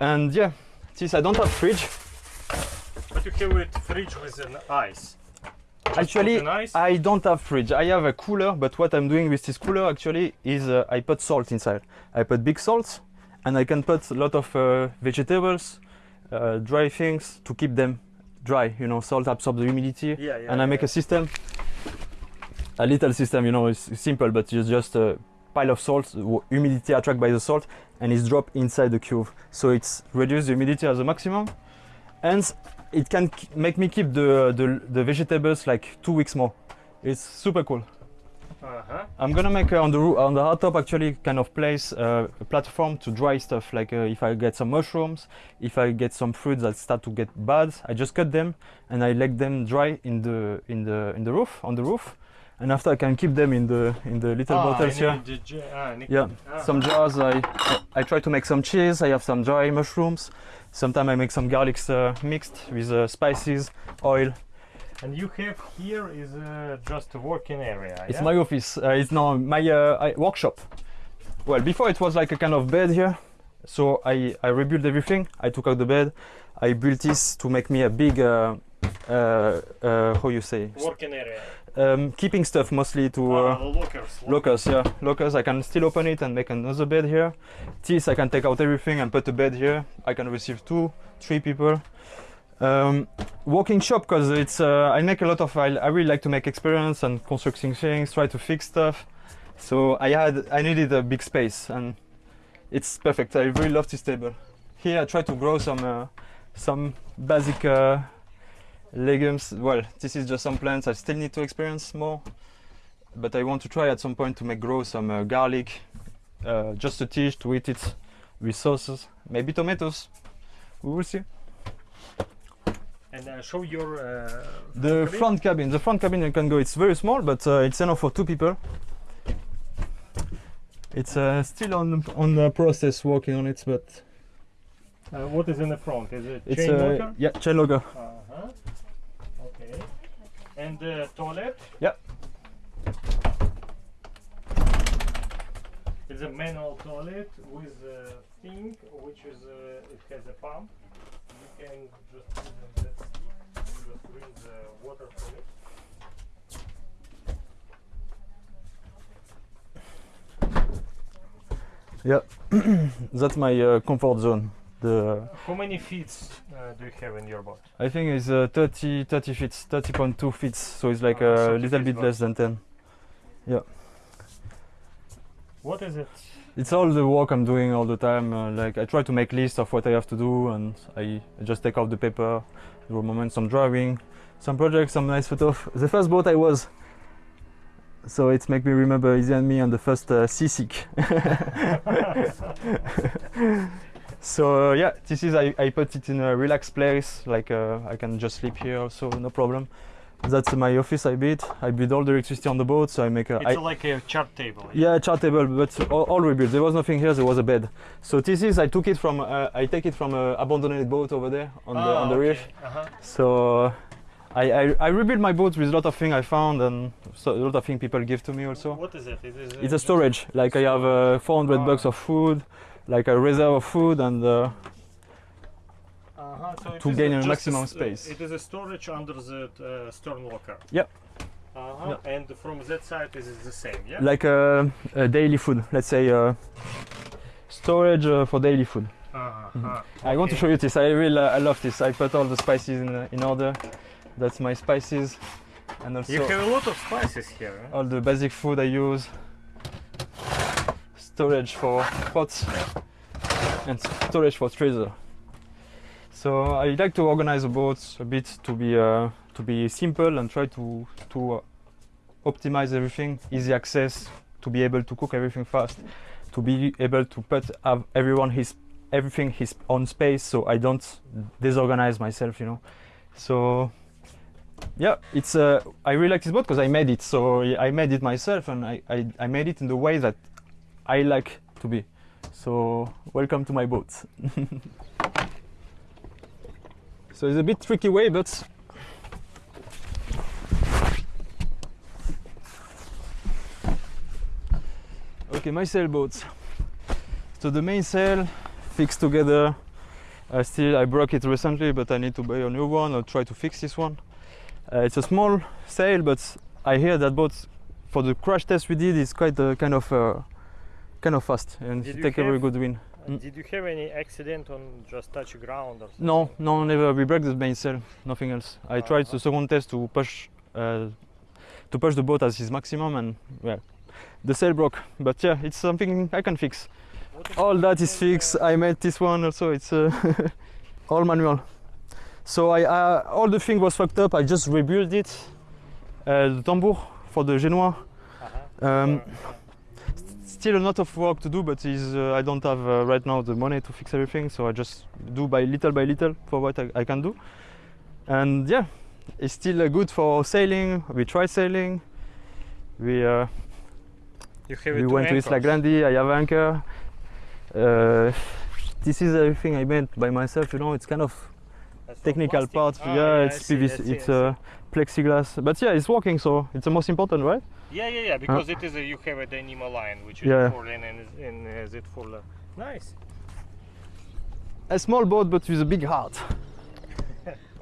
S2: And yeah, this I don't have fridge.
S1: But you have it fridge with an ice. Just
S2: Actually,
S1: ice.
S2: I don't have fridge. I have a cooler, but what I'm doing with this cooler actually is uh, I put salt inside. I put big salt, and I can put a lot of uh, vegetables, uh, dry things to keep them dry. You know, salt absorbs the humidity,
S1: yeah, yeah.
S2: and I make a system, a little system. You know, it's simple, but it's just a pile of salt, humidity attracted by the salt, and it's dropped inside the cube. So it's reduce the humidity as a maximum, and it can make me keep the, the the vegetables like two weeks more. It's super cool.
S1: Uh-huh.
S2: I'm gonna make uh, on the on the hot top actually kind of place uh, a platform to dry stuff. Like uh, if I get some mushrooms, if I get some fruits that start to get bad, I just cut them and I let them dry in the in the in the roof on the roof, and after I can keep them in the in the little
S1: Ah,
S2: bottles here.
S1: ah,
S2: Yeah,
S1: ah.
S2: some jars. I I try to make some cheese. I have some dry mushrooms. Sometimes I make some garlics uh, mixed with uh, spices, oil.
S1: And you have here is uh, just a working area.
S2: It's
S1: yeah?
S2: my office. Uh, it's now my uh, workshop. Well, before it was like a kind of bed here. So I, I rebuilt everything. I took out the bed. I built this to make me a big, uh, uh, uh, how you say,
S1: working area.
S2: um, keeping stuff mostly to
S1: Ah,
S2: uh,
S1: lockers.
S2: lockers. Yeah, lockers. I can still open it and make another bed here. This I can take out everything and put a bed here. I can receive two, three people. Um, walking shop because it's uh, I make a lot of I, I really like to make experience and constructing things, try to fix stuff. So I had I needed a big space and it's perfect. I really love this table. Here I try to grow some uh, some basic uh, legumes. Well, this is just some plants I still need to experience more, but I want to try at some point to make grow some uh, garlic, uh, just to dish to eat it with sauces, maybe tomatoes. We will see.
S1: And uh, show your. Uh,
S2: The
S1: cabin.
S2: front cabin. The front cabin you can go. It's very small, but uh, it's enough for two people. It's uh, still on on the process, working on it, but
S1: Uh, what is in the front? Is it
S2: it's
S1: chain
S2: uh,
S1: locker?
S2: yeah chain locker.
S1: Uh-huh. Okay. And the toilet?
S2: Yeah.
S1: It's a manual toilet with a thing which is uh, it has a pump. You can just put in that stick, you just bring the water from it.
S2: That's my uh, comfort zone. The
S1: How many feet uh, do you have in your boat?
S2: I think it's uh, 30 30 feet, 30.2 feet. So it's like
S1: Oh,
S2: a little bit less than 10. Yeah.
S1: What is it?
S2: It's all the work I'm doing all the time. Uh, like I try to make lists of what I have to do, and I just take off the paper, do a moment some drawing, some projects, some nice photos. The first boat I was, so it make me remember Izzy and me on the first uh, seasick. so uh, yeah, this is I, I put it in a relaxed place, like uh, I can just sleep here so no problem. That's my office I built. I build all the electricity on the boat, so I make a.
S1: It's
S2: I-
S1: like a chart table.
S2: yeah, chart table, but all, all rebuilt. There was nothing here. There was a bed. So this is I took it from uh, I take it from a abandoned boat over there on the
S1: Ah,
S2: on the
S1: okay.
S2: reef.
S1: Uh-huh.
S2: So uh, I, I I rebuilt my boat with a lot of things I found and so, a lot of things people give to me also.
S1: What is it? It is
S2: It's a storage. Like I have uh, 400
S1: Ah.
S2: bucks of food, like a reserve of food, and uh,
S1: Uh-huh. So
S2: to gain a maximum
S1: s- uh,
S2: space.
S1: It is a storage under the uh, stern locker.
S2: Yep.
S1: Uh-huh. And from that side it is the same, yeah?
S2: like uh, a daily food. Let's say uh, storage uh, for daily food.
S1: Uh-huh.
S2: I want to show you this. I really I love this. I put all the spices in, uh, in order. That's my spices, and also
S1: You have a lot of spices here. Huh?
S2: all the basic food I use. Storage for pots and storage for treasure. So I like to organize the boats a bit to be uh, to be simple and try to to uh, optimize everything, easy access, to be able to cook everything fast, to be able to put everyone his everything his own space, so I don't disorganize myself, you know. So yeah, it's uh, I really like this boat because I made it. So I made it myself, and I, I I made it in the way that I like to be. So welcome to my boat. so it's a bit tricky way, but okay, my sailboat. So the main sail fixed together. I still I broke it recently, but I need to buy a new one or try to fix this one. Uh, it's a small sail, but I hear that boat for the crash test we did is quite uh, kind of uh, kind of fast and
S1: Did
S2: take a very good wind.
S1: Did you have any accident on just touch ground or something?
S2: No, no, never. We broke the main sail, nothing else. I tried the second test to push uh, to push the boat as his maximum, and well, the sail broke. But yeah, it's something I can fix. All that is fixed. I made this one also. It's uh, all manual. So I uh, all the thing was fucked up. I just rebuilt it. Uh, the tambour for the Genoa.
S1: Uh-huh.
S2: Um, still a lot of work to do, but is uh, I don't have uh, right now the money to fix everything, so I just do by little by little for what I, I can do. And yeah, it's still uh, good for sailing. We tried sailing. We uh,
S1: You have
S2: we went to Isla Grande. I have anchor. Uh, this is everything I made by myself. You know, it's kind of technical part.
S1: Ah,
S2: yeah, it's PVC. it's uh, plexiglass. But yeah, it's working, so it's the most important, right?
S1: Yeah, yeah, yeah. Because it is a, you have a Dynamo line, which is
S2: Yeah.
S1: for and, and, and is it for the nice.
S2: A small boat, but with a big heart.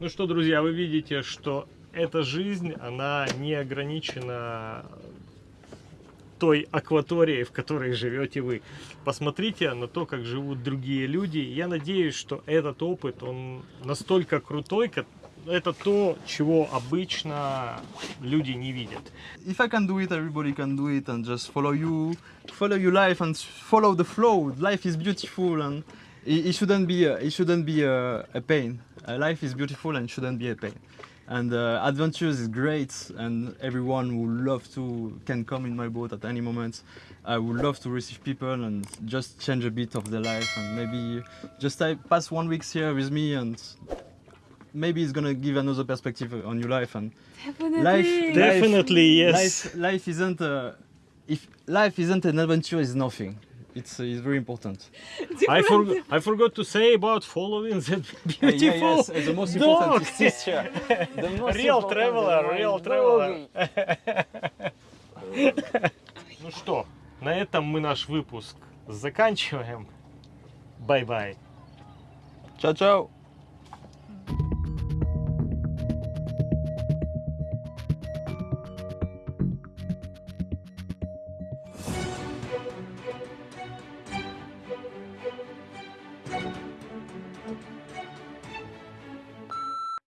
S1: Ну что, друзья, вы видите, что эта жизнь, она не ограничена той акваторией, в которой живете вы. Посмотрите на то, как живут другие люди. Я надеюсь, что этот опыт, он настолько крутой, это то, чего обычно люди не видят.
S3: if I can do it, everybody can do it, and just follow you, follow your life, and follow the flow. Life is beautiful, and it, shouldn't be it shouldn't be a, a pain. Uh, life is beautiful and shouldn't be a pain. And uh, adventures is great, and everyone would love to can come in my boat at any moment. I would love to receive people and just change a bit of their life, and maybe just I pass one week here with me, and maybe it's gonna give another perspective on your life and
S7: Definitely.
S3: Life-
S1: Definitely, yes.
S3: life, life isn't uh, if life isn't an adventure is nothing it's, uh, it's very important
S1: I, for, I forgot to say about following that beautiful
S2: the most
S1: dog.
S2: is this here. The most
S1: Real
S2: important
S1: traveler, real traveler. Ну что, на этом мы наш выпуск заканчиваем. Бай-бай.
S2: Ciao, ciao.